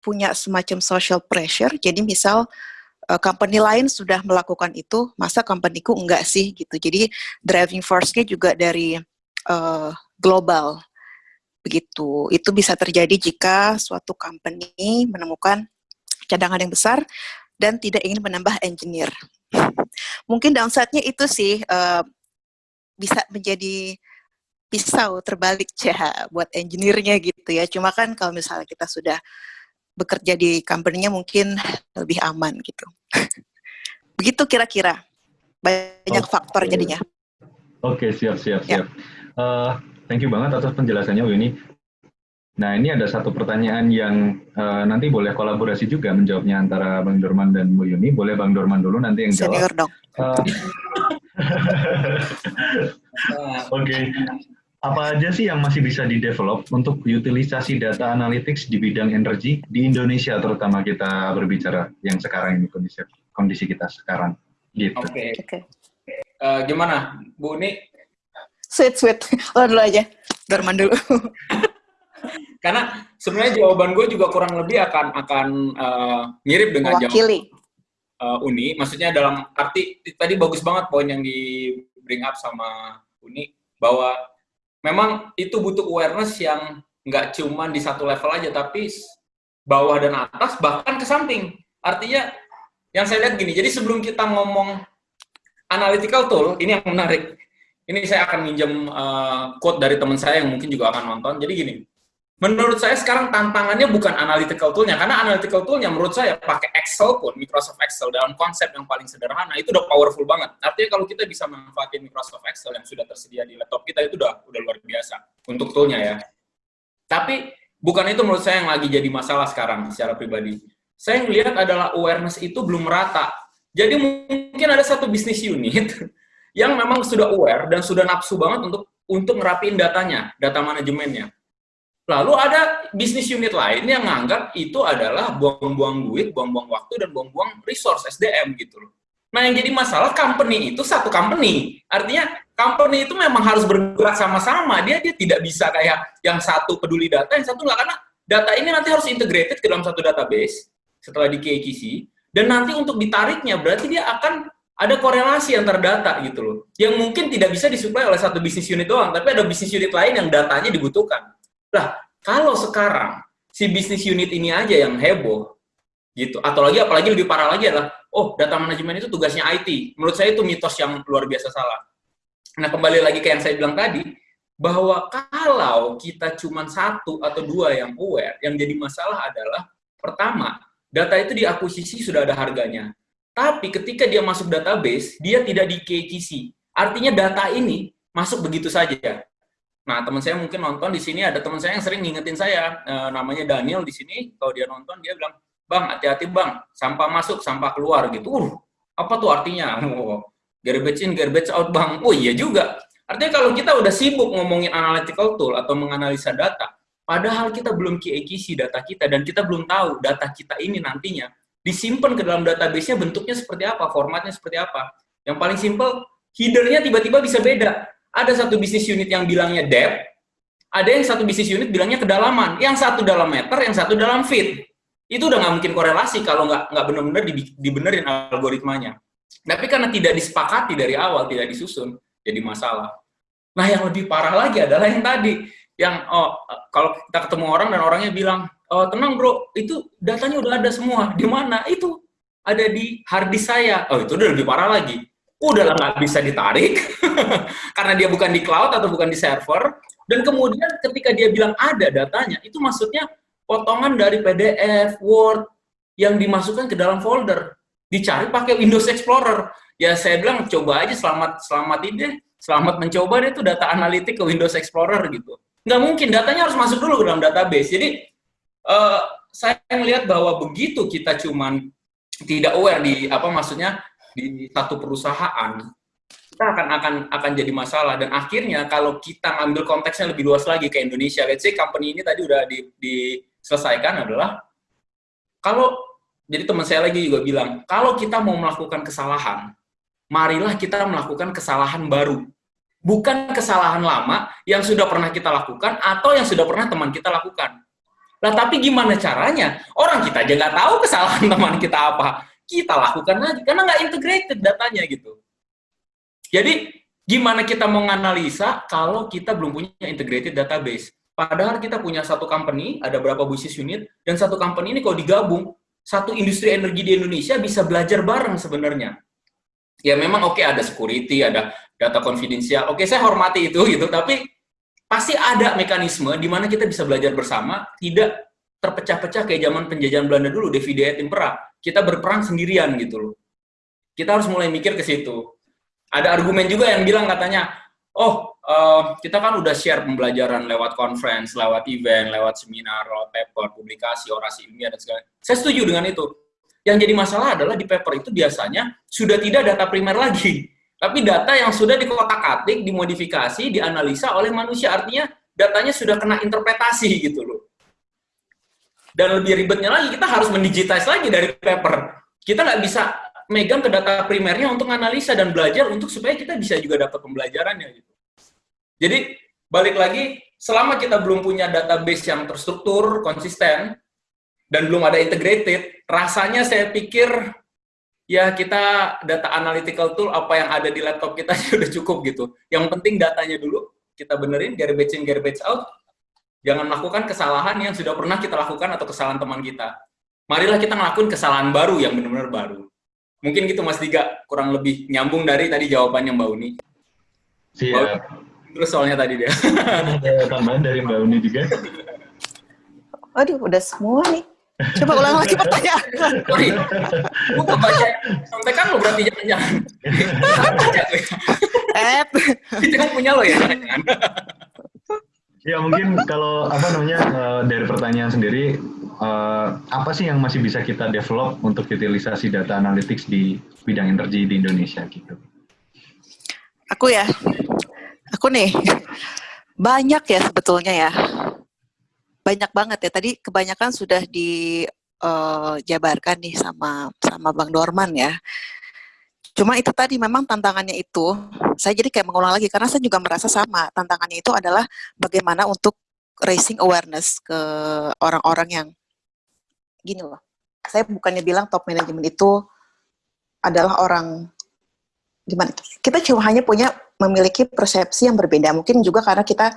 punya semacam social pressure. Jadi misal uh, company lain sudah melakukan itu, masa companyku enggak sih gitu. Jadi driving force-nya juga dari uh, global begitu. Itu bisa terjadi jika suatu company menemukan cadangan yang besar dan tidak ingin menambah engineer. Mungkin downside-nya itu sih uh, bisa menjadi pisau terbalik cah buat engineer-nya gitu ya. Cuma kan kalau misalnya kita sudah bekerja di company-nya mungkin lebih aman gitu. Begitu kira-kira. Banyak okay. faktor jadinya. Oke, okay, siap, siap, ya. siap. Uh, thank you banget atas penjelasannya, Winnie. Nah, ini ada satu pertanyaan yang uh, nanti boleh kolaborasi juga menjawabnya antara Bang Dorman dan Bu Yuni. Boleh Bang Dorman dulu nanti yang jawab. Senior dong. Uh, Oke. Okay. Apa aja sih yang masih bisa di-develop untuk utilisasi data analytics di bidang energi di Indonesia terutama kita berbicara yang sekarang ini kondisi kondisi kita sekarang gitu. Oke. Okay. Okay. Uh, gimana, Bu Uni? Sweet, sweet. Lo dulu aja. Dorman dulu. Karena sebenarnya jawaban gue juga kurang lebih akan akan uh, mirip dengan jawaban uh, Uni. Maksudnya dalam arti tadi bagus banget poin yang di bring up sama Uni bahwa memang itu butuh awareness yang nggak cuma di satu level aja, tapi bawah dan atas bahkan ke samping. Artinya yang saya lihat gini, jadi sebelum kita ngomong analytical tool, ini yang menarik. Ini saya akan minjem uh, quote dari teman saya yang mungkin juga akan nonton. Jadi gini, Menurut saya sekarang tantangannya bukan analytical tool-nya, karena analytical tool-nya menurut saya pakai Excel pun, Microsoft Excel dalam konsep yang paling sederhana, itu udah powerful banget. Artinya kalau kita bisa memanfaatkan Microsoft Excel yang sudah tersedia di laptop kita, itu udah, udah luar biasa untuk tool-nya ya. Tapi bukan itu menurut saya yang lagi jadi masalah sekarang secara pribadi. Saya melihat adalah awareness itu belum merata. Jadi mungkin ada satu bisnis unit yang memang sudah aware dan sudah nafsu banget untuk untuk ngerapiin datanya, data manajemennya Lalu ada bisnis unit lain yang nganggap itu adalah buang-buang duit, buang-buang waktu, dan buang-buang resource SDM gitu loh. Nah yang jadi masalah company itu satu company. Artinya company itu memang harus bergerak sama-sama. Dia dia tidak bisa kayak yang satu peduli data, yang satu nggak. Karena data ini nanti harus integrated ke dalam satu database setelah di KKC. Dan nanti untuk ditariknya berarti dia akan ada korelasi antar data gitu loh. Yang mungkin tidak bisa disuplai oleh satu bisnis unit doang, tapi ada bisnis unit lain yang datanya dibutuhkan. Lah, kalau sekarang si bisnis unit ini aja yang heboh, gitu, atau lagi apalagi lebih parah lagi adalah, oh data manajemen itu tugasnya IT. Menurut saya itu mitos yang luar biasa salah. Nah, kembali lagi ke yang saya bilang tadi, bahwa kalau kita cuma satu atau dua yang aware, yang jadi masalah adalah, pertama, data itu diakuisisi sudah ada harganya. Tapi ketika dia masuk database, dia tidak di KKC. Artinya data ini masuk begitu saja. Nah, teman saya mungkin nonton di sini ada teman saya yang sering ngingetin saya, e, namanya Daniel di sini. Kalau dia nonton dia bilang, "Bang, hati-hati, Bang. Sampah masuk, sampah keluar." gitu. Uh, apa tuh artinya? Oh, garbage in, garbage out, Bang. Oh, iya juga. Artinya kalau kita udah sibuk ngomongin analytical tool atau menganalisa data, padahal kita belum KAKC data kita dan kita belum tahu data kita ini nantinya disimpan ke dalam database-nya bentuknya seperti apa, formatnya seperti apa. Yang paling simple, header-nya tiba-tiba bisa beda ada satu bisnis unit yang bilangnya depth, ada yang satu bisnis unit bilangnya kedalaman. Yang satu dalam meter, yang satu dalam feet. Itu udah nggak mungkin korelasi kalau nggak nggak benar-benar dibenerin algoritmanya. Tapi karena tidak disepakati dari awal, tidak disusun, jadi masalah. Nah, yang lebih parah lagi adalah yang tadi, yang oh kalau kita ketemu orang dan orangnya bilang, oh tenang bro, itu datanya udah ada semua. Di mana? Itu ada di hard disk saya. Oh itu udah lebih parah lagi udah nggak bisa ditarik. Karena dia bukan di cloud atau bukan di server. Dan kemudian ketika dia bilang ada datanya itu maksudnya potongan dari PDF, Word yang dimasukkan ke dalam folder. Dicari pakai Windows Explorer. Ya saya bilang coba aja selamat selamat ini selamat mencoba deh itu data analitik ke Windows Explorer gitu. Nggak mungkin datanya harus masuk dulu ke dalam database. Jadi uh, saya melihat bahwa begitu kita cuman tidak aware di apa maksudnya di satu perusahaan kita akan akan akan jadi masalah dan akhirnya kalau kita ngambil konteksnya lebih luas lagi ke Indonesia, let's say company ini tadi udah di, diselesaikan adalah kalau jadi teman saya lagi juga bilang kalau kita mau melakukan kesalahan, marilah kita melakukan kesalahan baru. bukan kesalahan lama yang sudah pernah kita lakukan atau yang sudah pernah teman kita lakukan. Nah, tapi gimana caranya? Orang kita aja nggak tahu kesalahan teman kita apa. Kita lakukan lagi, karena nggak integrated datanya gitu. Jadi, gimana kita mau menganalisa kalau kita belum punya integrated database? Padahal kita punya satu company, ada berapa bisnis unit, dan satu company ini kalau digabung, satu industri energi di Indonesia bisa belajar bareng sebenarnya. Ya memang oke okay, ada security, ada data konfidensial. Oke, okay, saya hormati itu gitu, tapi pasti ada mekanisme di mana kita bisa belajar bersama, tidak terpecah-pecah kayak zaman penjajahan Belanda dulu, divide et impera. Kita berperang sendirian gitu loh. Kita harus mulai mikir ke situ. Ada argumen juga yang bilang katanya, oh uh, kita kan udah share pembelajaran lewat conference, lewat event, lewat seminar, lewat paper, publikasi, orasi ilmiah dan segala. Saya setuju dengan itu. Yang jadi masalah adalah di paper itu biasanya sudah tidak data primer lagi tapi data yang sudah dikotak-atik, dimodifikasi, dianalisa oleh manusia. Artinya datanya sudah kena interpretasi gitu loh. Dan lebih ribetnya lagi, kita harus mendigitize lagi dari paper. Kita nggak bisa megang ke data primernya untuk analisa dan belajar untuk supaya kita bisa juga dapat pembelajarannya gitu. Jadi balik lagi, selama kita belum punya database yang terstruktur, konsisten, dan belum ada integrated, rasanya saya pikir ya kita data analytical tool apa yang ada di laptop kita sudah cukup gitu. Yang penting datanya dulu kita benerin, garbage in, garbage out. Jangan melakukan kesalahan yang sudah pernah kita lakukan atau kesalahan teman kita. Marilah kita ngelakuin kesalahan baru yang benar-benar baru. Mungkin gitu Mas Diga, kurang lebih nyambung dari tadi jawabannya Mbak Uni. Siap. Terus soalnya tadi dia. Ada tambahan dari Mbak Uni juga. Aduh, udah semua nih. Coba ulang lagi pertanyaan. Sorry, gue kebaca sampai kan lo berarti jangan-jangan. Eh, itu kan punya lo ya. Ya mungkin kalau apa namanya uh, dari pertanyaan sendiri uh, apa sih yang masih bisa kita develop untuk utilisasi data analytics di bidang energi di Indonesia gitu? Aku ya, aku nih banyak ya sebetulnya ya banyak banget ya. Tadi kebanyakan sudah dijabarkan eh, uh, nih sama sama Bang Dorman ya. Cuma itu tadi memang tantangannya itu, saya jadi kayak mengulang lagi karena saya juga merasa sama. Tantangannya itu adalah bagaimana untuk raising awareness ke orang-orang yang gini loh. Saya bukannya bilang top management itu adalah orang gimana Kita cuma hanya punya memiliki persepsi yang berbeda. Mungkin juga karena kita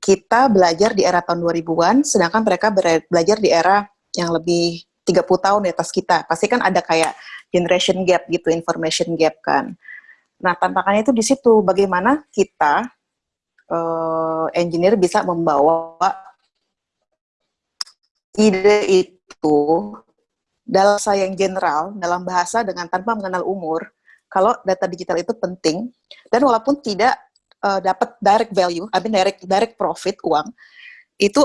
kita belajar di era tahun 2000-an, sedangkan mereka belajar di era yang lebih 30 tahun di atas kita. Pasti kan ada kayak generation gap gitu, information gap kan. Nah, tantangannya itu di situ, bagaimana kita, uh, engineer bisa membawa ide itu dalam bahasa yang general, dalam bahasa dengan tanpa mengenal umur, kalau data digital itu penting, dan walaupun tidak uh, dapat direct value, I mean direct direct profit uang, itu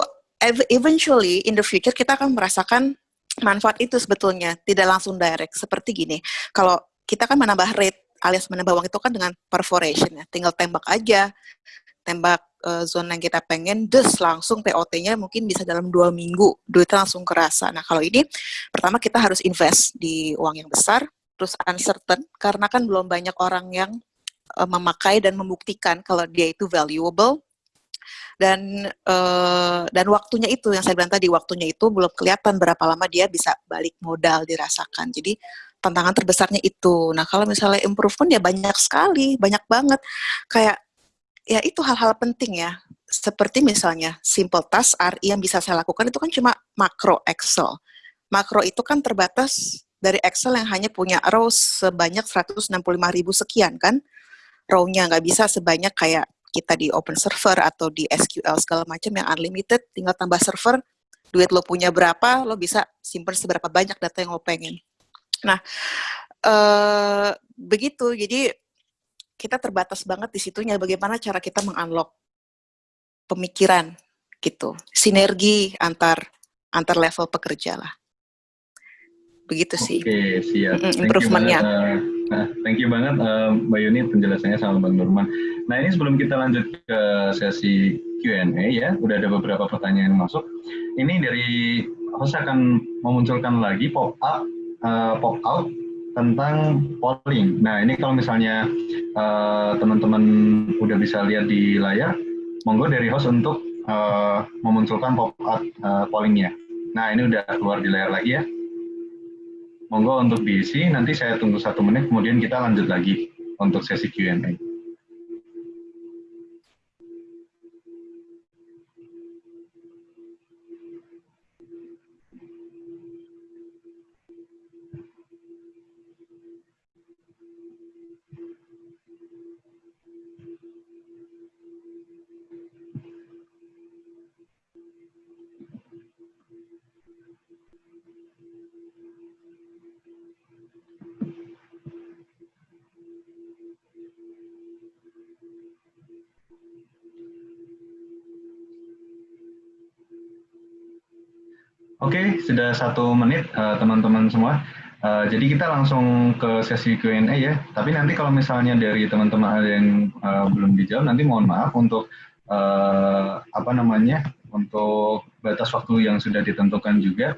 eventually in the future kita akan merasakan manfaat itu sebetulnya tidak langsung direct. Seperti gini, kalau kita kan menambah rate alias menambah uang itu kan dengan perforation ya, tinggal tembak aja, tembak uh, zona yang kita pengen, des langsung TOT-nya mungkin bisa dalam dua minggu, duitnya langsung kerasa. Nah kalau ini, pertama kita harus invest di uang yang besar, terus uncertain, karena kan belum banyak orang yang uh, memakai dan membuktikan kalau dia itu valuable dan uh, dan waktunya itu yang saya bilang tadi waktunya itu belum kelihatan berapa lama dia bisa balik modal dirasakan. Jadi tantangan terbesarnya itu. Nah kalau misalnya improvement ya banyak sekali banyak banget. Kayak ya itu hal-hal penting ya. Seperti misalnya simple task RI yang bisa saya lakukan itu kan cuma makro Excel. Makro itu kan terbatas dari Excel yang hanya punya rows sebanyak 165 ribu sekian kan. Row-nya nggak bisa sebanyak kayak kita di open server atau di SQL segala macam yang unlimited, tinggal tambah server, duit lo punya berapa, lo bisa simpan seberapa banyak data yang lo pengen. Nah, eh, begitu. Jadi kita terbatas banget di situnya. Bagaimana cara kita mengunlock pemikiran gitu, sinergi antar antar level pekerja lah. Begitu sih. Oke, siap. Mm, improvementnya. Nah, thank you banget uh, Mbak Yuni penjelasannya sama Bang Nurman. Nah ini sebelum kita lanjut ke sesi Q&A ya, udah ada beberapa pertanyaan yang masuk. Ini dari host akan memunculkan lagi pop up, uh, pop out tentang polling. Nah, ini kalau misalnya eh, teman-teman uh, udah bisa lihat di layar, monggo dari host untuk uh, memunculkan pop-up uh, pollingnya. Nah, ini udah keluar di layar lagi ya. Monggo untuk diisi, nanti saya tunggu satu menit, kemudian kita lanjut lagi untuk sesi Q&A. Sudah satu menit eh, teman-teman uh, semua. Uh, jadi kita langsung ke sesi Q&A ya. Tapi nanti kalau misalnya dari teman-teman ada yang uh, belum dijawab, nanti mohon maaf untuk uh, apa namanya, untuk batas waktu yang sudah ditentukan juga.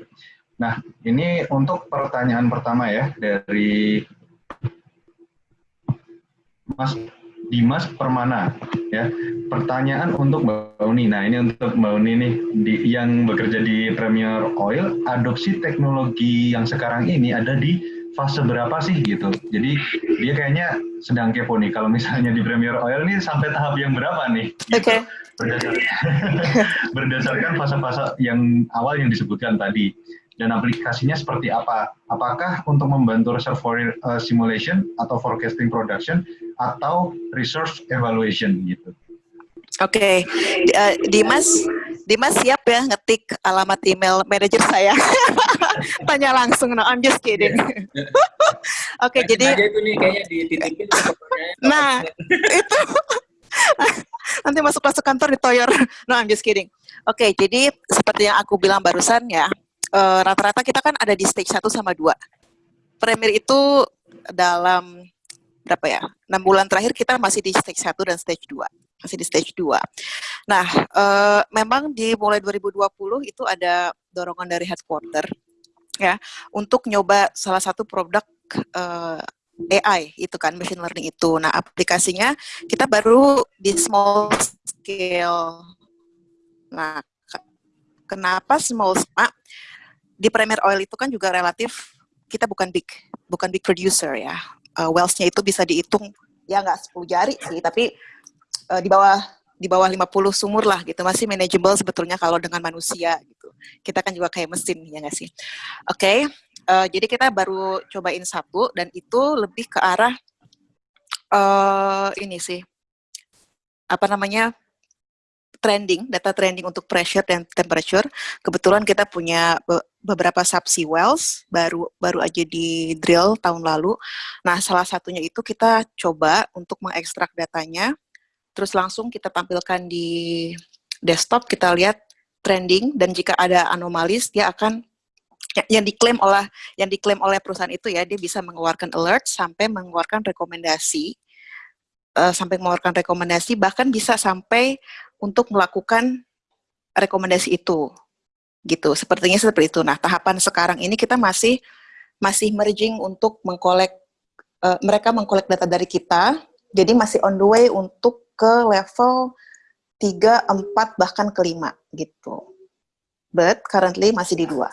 Nah, ini untuk pertanyaan pertama ya dari Mas Dimas Permana ya pertanyaan untuk Mbak Uni nah ini untuk Mbak Uni nih di, yang bekerja di Premier Oil adopsi teknologi yang sekarang ini ada di fase berapa sih gitu jadi dia kayaknya sedang kepo nih kalau misalnya di Premier Oil nih sampai tahap yang berapa nih gitu. oke okay. berdasarkan berdasarkan fase-fase yang awal yang disebutkan tadi dan aplikasinya seperti apa? Apakah untuk membantu reservoir uh, simulation atau forecasting production atau resource evaluation gitu? Oke, okay. uh, Dimas, Dimas siap ya ngetik alamat email manajer saya. Tanya langsung, no, I'm just kidding. Oke, okay, jadi itu nih kayaknya dititipin. nah, itu nanti masuk masuk kantor ditoyor. No, I'm just kidding. Oke, okay, jadi seperti yang aku bilang barusan ya, Eh, rata-rata uh, kita kan ada di stage 1 sama 2. Premier itu dalam berapa ya? 6 bulan terakhir kita masih di stage 1 dan stage 2. Masih di stage 2. Nah, uh, memang di mulai 2020 itu ada dorongan dari headquarter ya untuk nyoba salah satu produk uh, eh, AI itu kan machine learning itu. Nah, aplikasinya kita baru di small scale. Nah, kenapa small scale? di Premier Oil itu kan juga relatif kita bukan big bukan big producer ya. Uh, Wells-nya itu bisa dihitung ya nggak 10 jari sih, tapi uh, di bawah di bawah 50 sumur lah gitu masih manageable sebetulnya kalau dengan manusia gitu. Kita kan juga kayak mesin ya nggak sih. Oke, okay, uh, jadi kita baru cobain satu dan itu lebih ke arah uh, ini sih apa namanya trending, data trending untuk pressure dan temperature. Kebetulan kita punya beberapa subsea wells baru baru aja di drill tahun lalu. Nah, salah satunya itu kita coba untuk mengekstrak datanya, terus langsung kita tampilkan di desktop, kita lihat trending dan jika ada anomalis dia akan yang diklaim oleh yang diklaim oleh perusahaan itu ya dia bisa mengeluarkan alert sampai mengeluarkan rekomendasi uh, sampai mengeluarkan rekomendasi bahkan bisa sampai untuk melakukan rekomendasi itu. Gitu sepertinya seperti itu. Nah tahapan sekarang ini kita masih masih merging untuk mengkolek uh, mereka mengkolek data dari kita jadi masih on the way untuk ke level 3, 4 bahkan ke 5 gitu. But currently masih di dua.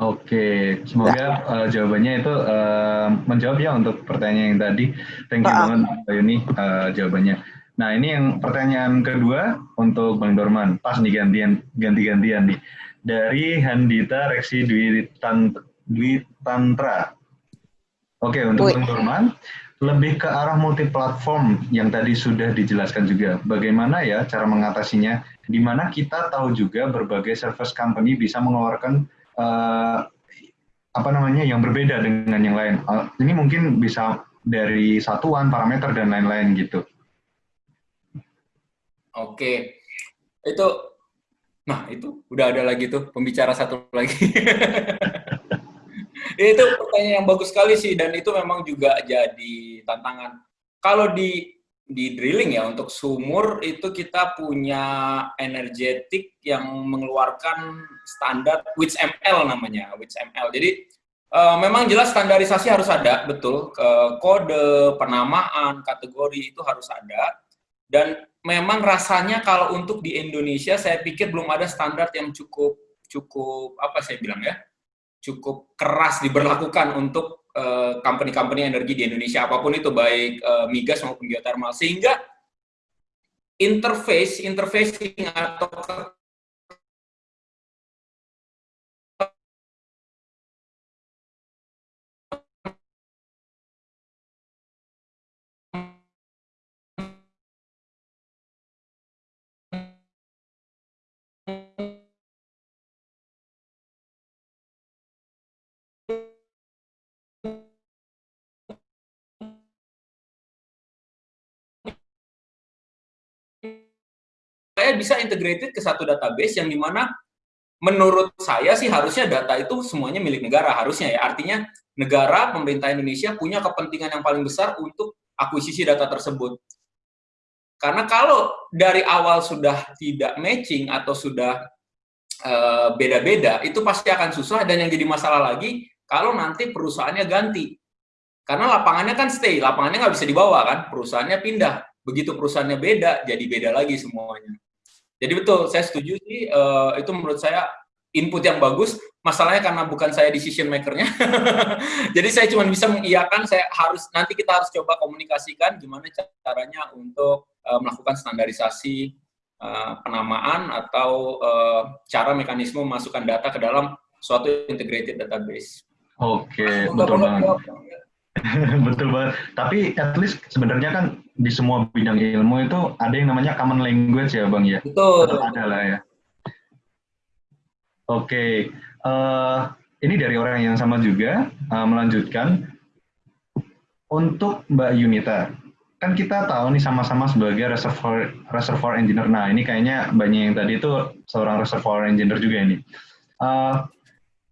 Oke, semoga uh, jawabannya itu uh, menjawab ya untuk pertanyaan yang tadi. Thank you banget Mbak Yuni uh, jawabannya. Nah ini yang pertanyaan kedua untuk Bang Dorman, pas nih gantian ganti-gantian nih. Dari Handita Reksi Dwi, Tant, Dwi Tantra. Oke untuk Bang Dorman lebih ke arah multi platform yang tadi sudah dijelaskan juga. Bagaimana ya cara mengatasinya? Di mana kita tahu juga berbagai service company bisa mengeluarkan uh, apa namanya yang berbeda dengan yang lain. Uh, ini mungkin bisa dari satuan, parameter dan lain-lain gitu. Oke, itu, nah itu udah ada lagi tuh pembicara satu lagi. itu pertanyaan yang bagus sekali sih dan itu memang juga jadi tantangan. Kalau di di drilling ya untuk sumur itu kita punya energetik yang mengeluarkan standar WITS ML namanya, WITS ML. Jadi Uh, memang jelas standarisasi harus ada, betul. Uh, kode, penamaan, kategori itu harus ada. Dan memang rasanya kalau untuk di Indonesia, saya pikir belum ada standar yang cukup cukup apa saya bilang ya, cukup keras diberlakukan untuk company-company uh, energi di Indonesia apa pun itu baik uh, migas maupun geothermal sehingga interface interfacing atau saya bisa integrated ke satu database yang di mana menurut saya sih harusnya data itu semuanya milik negara harusnya ya. Artinya negara pemerintah Indonesia punya kepentingan yang paling besar untuk akuisisi data tersebut. Karena kalau dari awal sudah tidak matching atau sudah eh, beda-beda itu pasti akan susah dan yang jadi masalah lagi kalau nanti perusahaannya ganti. Karena lapangannya kan stay lapangannya nggak bisa dibawa kan perusahaannya pindah. Begitu perusahaannya beda jadi beda lagi semuanya jadi betul, saya setuju sih, uh, itu menurut saya input yang bagus, masalahnya karena bukan saya decision makernya, jadi saya cuma bisa mengiyakan, saya harus, nanti kita harus coba komunikasikan gimana caranya untuk uh, melakukan standarisasi uh, penamaan atau uh, cara mekanisme memasukkan data ke dalam suatu integrated database. Oke, okay, betul banget. Betul banget. Tapi at least sebenarnya kan di semua bidang ilmu itu ada yang namanya common language ya Bang ya? Betul. Ada lah ya. Oke, okay. uh, eh, ini dari orang yang sama juga uh, melanjutkan untuk Mbak Yunita. Kan kita tahu nih sama-sama sebagai reservoir reservoir engineer. Nah ini kayaknya banyak yang tadi itu seorang reservoir engineer juga ini. Uh,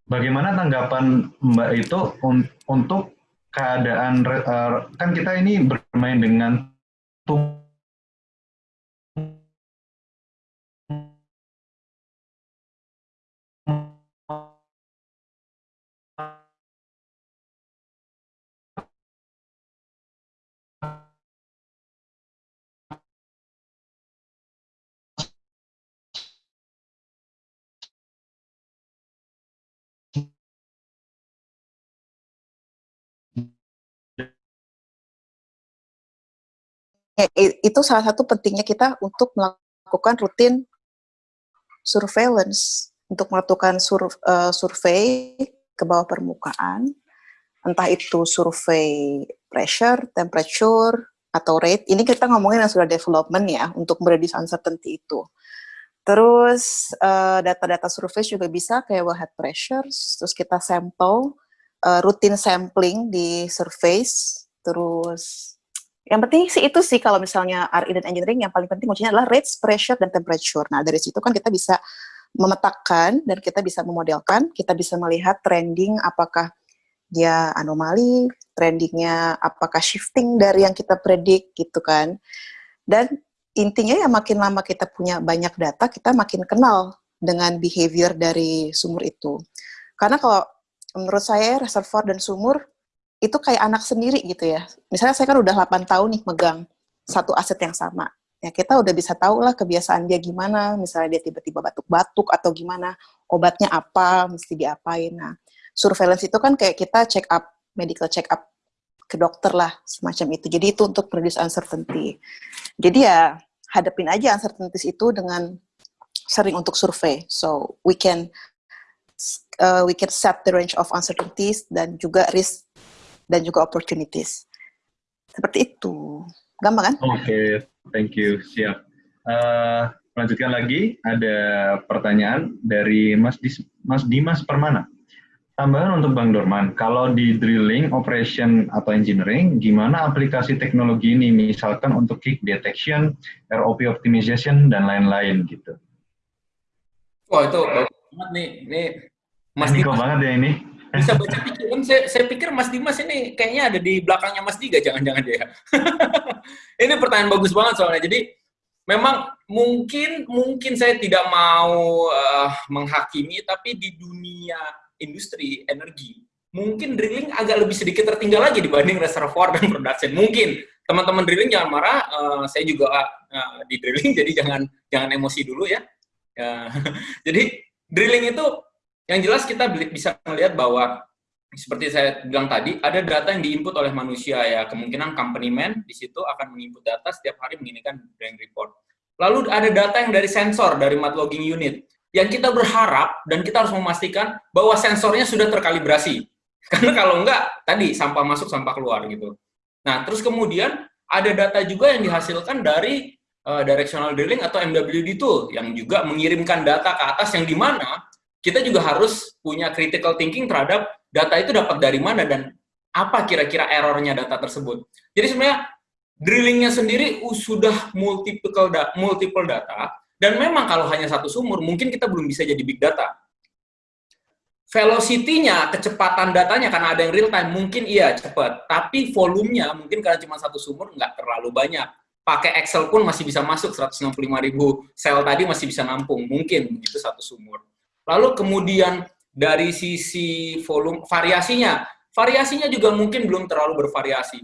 bagaimana tanggapan Mbak itu un untuk keadaan uh, kan kita ini bermain dengan tuh itu salah satu pentingnya kita untuk melakukan rutin surveillance untuk melakukan sur, uh, survei ke bawah permukaan entah itu survei pressure, temperature, atau rate. Ini kita ngomongin yang sudah development ya untuk mereduce uncertainty itu. Terus eh, data-data uh, survei juga bisa kayak wellhead pressure, terus kita sampel, uh, rutin sampling di surface, terus yang penting sih itu sih kalau misalnya RE dan engineering yang paling penting kuncinya adalah rates, pressure, dan temperature. Nah dari situ kan kita bisa memetakan dan kita bisa memodelkan, kita bisa melihat trending apakah dia anomali, trendingnya apakah shifting dari yang kita predik gitu kan. Dan intinya ya makin lama kita punya banyak data, kita makin kenal dengan behavior dari sumur itu. Karena kalau menurut saya reservoir dan sumur itu kayak anak sendiri gitu ya. Misalnya saya kan udah 8 tahun nih megang satu aset yang sama. Ya kita udah bisa tahu lah kebiasaan dia gimana, misalnya dia tiba-tiba batuk-batuk atau gimana, obatnya apa, mesti diapain. Nah, surveillance itu kan kayak kita check up, medical check up ke dokter lah, semacam itu. Jadi itu untuk reduce uncertainty. Jadi ya hadapin aja uncertainties itu dengan sering untuk survei. So we can uh, we can set the range of uncertainties dan juga risk dan juga opportunities. Seperti itu. Gampang kan? Oke, okay, thank you. Siap. Uh, lanjutkan lagi, ada pertanyaan dari Mas, Dis, Mas Dimas Permana. Tambahan untuk Bang Dorman, kalau di drilling, operation, atau engineering, gimana aplikasi teknologi ini, misalkan untuk kick detection, ROP optimization, dan lain-lain gitu? Wah, itu bagus banget nih. Ini Mas Dimas. banget ya ini bisa baca pikiran. Saya, saya pikir Mas Dimas ini kayaknya ada di belakangnya Mas Diga, jangan-jangan dia. ini pertanyaan bagus banget soalnya. Jadi memang mungkin mungkin saya tidak mau uh, menghakimi, tapi di dunia industri energi mungkin drilling agak lebih sedikit tertinggal lagi dibanding reservoir dan production. Mungkin teman-teman drilling jangan marah, uh, saya juga uh, di drilling, jadi jangan jangan emosi dulu ya. Uh, jadi drilling itu yang jelas kita bisa melihat bahwa seperti saya bilang tadi, ada data yang diinput oleh manusia ya. Kemungkinan company man di situ akan menginput data setiap hari menginginkan drilling report. Lalu ada data yang dari sensor, dari mat logging unit. Yang kita berharap dan kita harus memastikan bahwa sensornya sudah terkalibrasi. Karena kalau enggak, tadi sampah masuk, sampah keluar gitu. Nah, terus kemudian ada data juga yang dihasilkan dari uh, directional drilling atau MWD tool yang juga mengirimkan data ke atas yang di mana kita juga harus punya critical thinking terhadap data itu dapat dari mana dan apa kira-kira errornya data tersebut. Jadi sebenarnya drillingnya sendiri sudah multiple, da multiple data, dan memang kalau hanya satu sumur, mungkin kita belum bisa jadi big data. Velocity-nya, kecepatan datanya, karena ada yang real time, mungkin iya cepat. Tapi volumenya, mungkin karena cuma satu sumur, nggak terlalu banyak. Pakai Excel pun masih bisa masuk, 165 ribu sel tadi masih bisa nampung. Mungkin begitu satu sumur. Lalu kemudian dari sisi volume variasinya, variasinya juga mungkin belum terlalu bervariasi.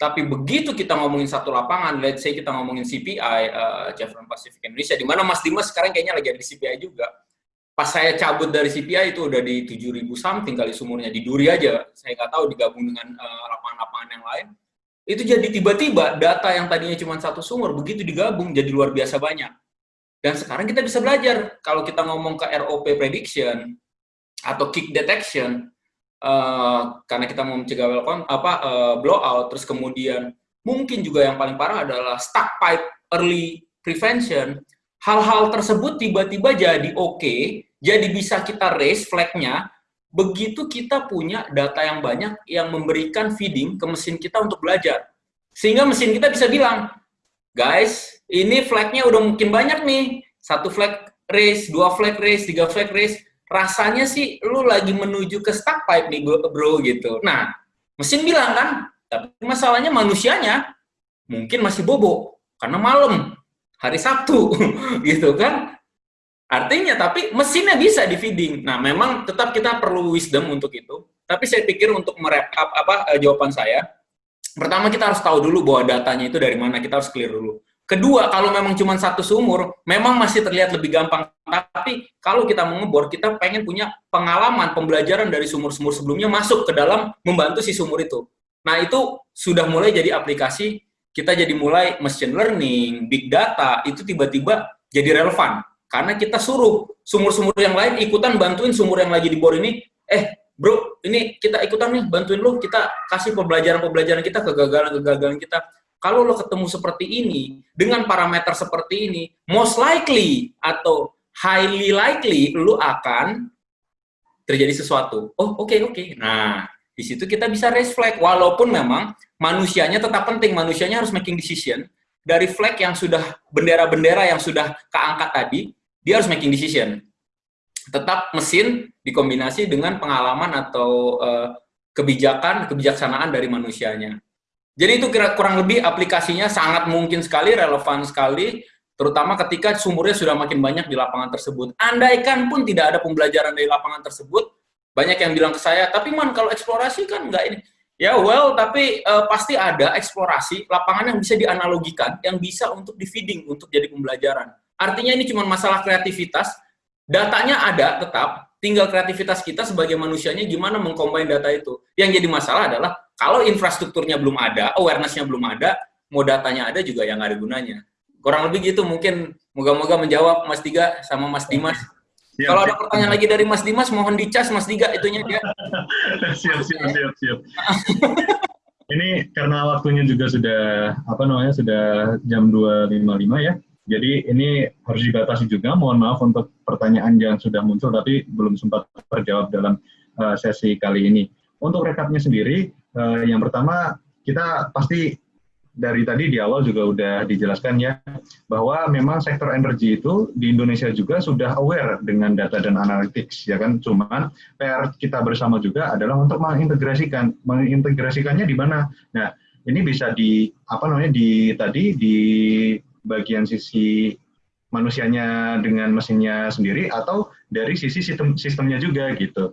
Tapi begitu kita ngomongin satu lapangan, let's say kita ngomongin CPI, uh, eh, Chevron Pacific Indonesia, di mana Mas Dimas sekarang kayaknya lagi ada di CPI juga. Pas saya cabut dari CPI itu udah di 7.000 something kali sumurnya, di Duri aja. Saya nggak tahu digabung dengan eh, lapangan-lapangan uh, yang lain. Itu jadi tiba-tiba data yang tadinya cuma satu sumur, begitu digabung jadi luar biasa banyak. Dan sekarang kita bisa belajar, kalau kita ngomong ke ROP prediction, atau kick detection uh, karena kita mau mencegah well apa uh, blowout terus kemudian mungkin juga yang paling parah adalah stuck pipe early prevention. Hal-hal tersebut tiba-tiba jadi oke okay, jadi bisa kita raise flagnya. Begitu kita punya data yang banyak yang memberikan feeding ke mesin kita untuk belajar. Sehingga mesin kita bisa bilang guys ini flagnya udah mungkin banyak nih satu flag race dua flag race tiga flag race rasanya sih lu lagi menuju ke stuck pipe nih bro gitu. Nah, mesin bilang kan, tapi masalahnya manusianya mungkin masih bobo karena malam hari Sabtu gitu kan. Artinya tapi mesinnya bisa di feeding. Nah, memang tetap kita perlu wisdom untuk itu. Tapi saya pikir untuk merep apa uh, jawaban saya, pertama kita harus tahu dulu bahwa datanya itu dari mana, kita harus clear dulu. Kedua, kalau memang cuma satu sumur, memang masih terlihat lebih gampang. Tapi kalau kita mau ngebor, kita pengen punya pengalaman, pembelajaran dari sumur-sumur sebelumnya masuk ke dalam membantu si sumur itu. Nah, itu sudah mulai jadi aplikasi, kita jadi mulai machine learning, big data, itu tiba-tiba jadi relevan. Karena kita suruh sumur-sumur yang lain ikutan bantuin sumur yang lagi dibor ini, eh bro, ini kita ikutan nih, bantuin lu, kita kasih pembelajaran-pembelajaran kita, kegagalan-kegagalan kita kalau lo ketemu seperti ini, dengan parameter seperti ini, most likely atau highly likely lo akan terjadi sesuatu. Oh, oke, okay, oke. Okay. Nah, di situ kita bisa raise flag, walaupun memang manusianya tetap penting, manusianya harus making decision, dari flag yang sudah, bendera-bendera yang sudah keangkat tadi, dia harus making decision. Tetap mesin dikombinasi dengan pengalaman atau uh, kebijakan, kebijaksanaan dari manusianya. Jadi itu kira kurang lebih aplikasinya sangat mungkin sekali, relevan sekali, terutama ketika sumurnya sudah makin banyak di lapangan tersebut. Andaikan pun tidak ada pembelajaran dari lapangan tersebut, banyak yang bilang ke saya, tapi man kalau eksplorasi kan enggak ini. Ya well, tapi uh, pasti ada eksplorasi lapangan yang bisa dianalogikan, yang bisa untuk di feeding, untuk jadi pembelajaran. Artinya ini cuma masalah kreativitas, datanya ada tetap, tinggal kreativitas kita sebagai manusianya gimana mengcombine data itu. Yang jadi masalah adalah kalau infrastrukturnya belum ada, awareness-nya belum ada, mau datanya ada juga yang ada gunanya. Kurang lebih gitu mungkin moga-moga menjawab Mas Diga sama Mas Dimas. Siap, Kalau ada pertanyaan siap. lagi dari Mas Dimas, mohon dicas Mas Diga itunya dia. siap, siap, siap, siap. Ini karena waktunya juga sudah apa namanya sudah jam 2.55 ya. Jadi ini harus dibatasi juga. Mohon maaf untuk pertanyaan yang sudah muncul tapi belum sempat terjawab dalam uh, sesi kali ini. Untuk rekapnya sendiri, uh, yang pertama kita pasti dari tadi di awal juga udah dijelaskan ya bahwa memang sektor energi itu di Indonesia juga sudah aware dengan data dan analytics ya kan cuman PR kita bersama juga adalah untuk mengintegrasikan mengintegrasikannya di mana nah ini bisa di apa namanya di tadi di bagian sisi manusianya dengan mesinnya sendiri atau dari sisi sistem sistemnya juga gitu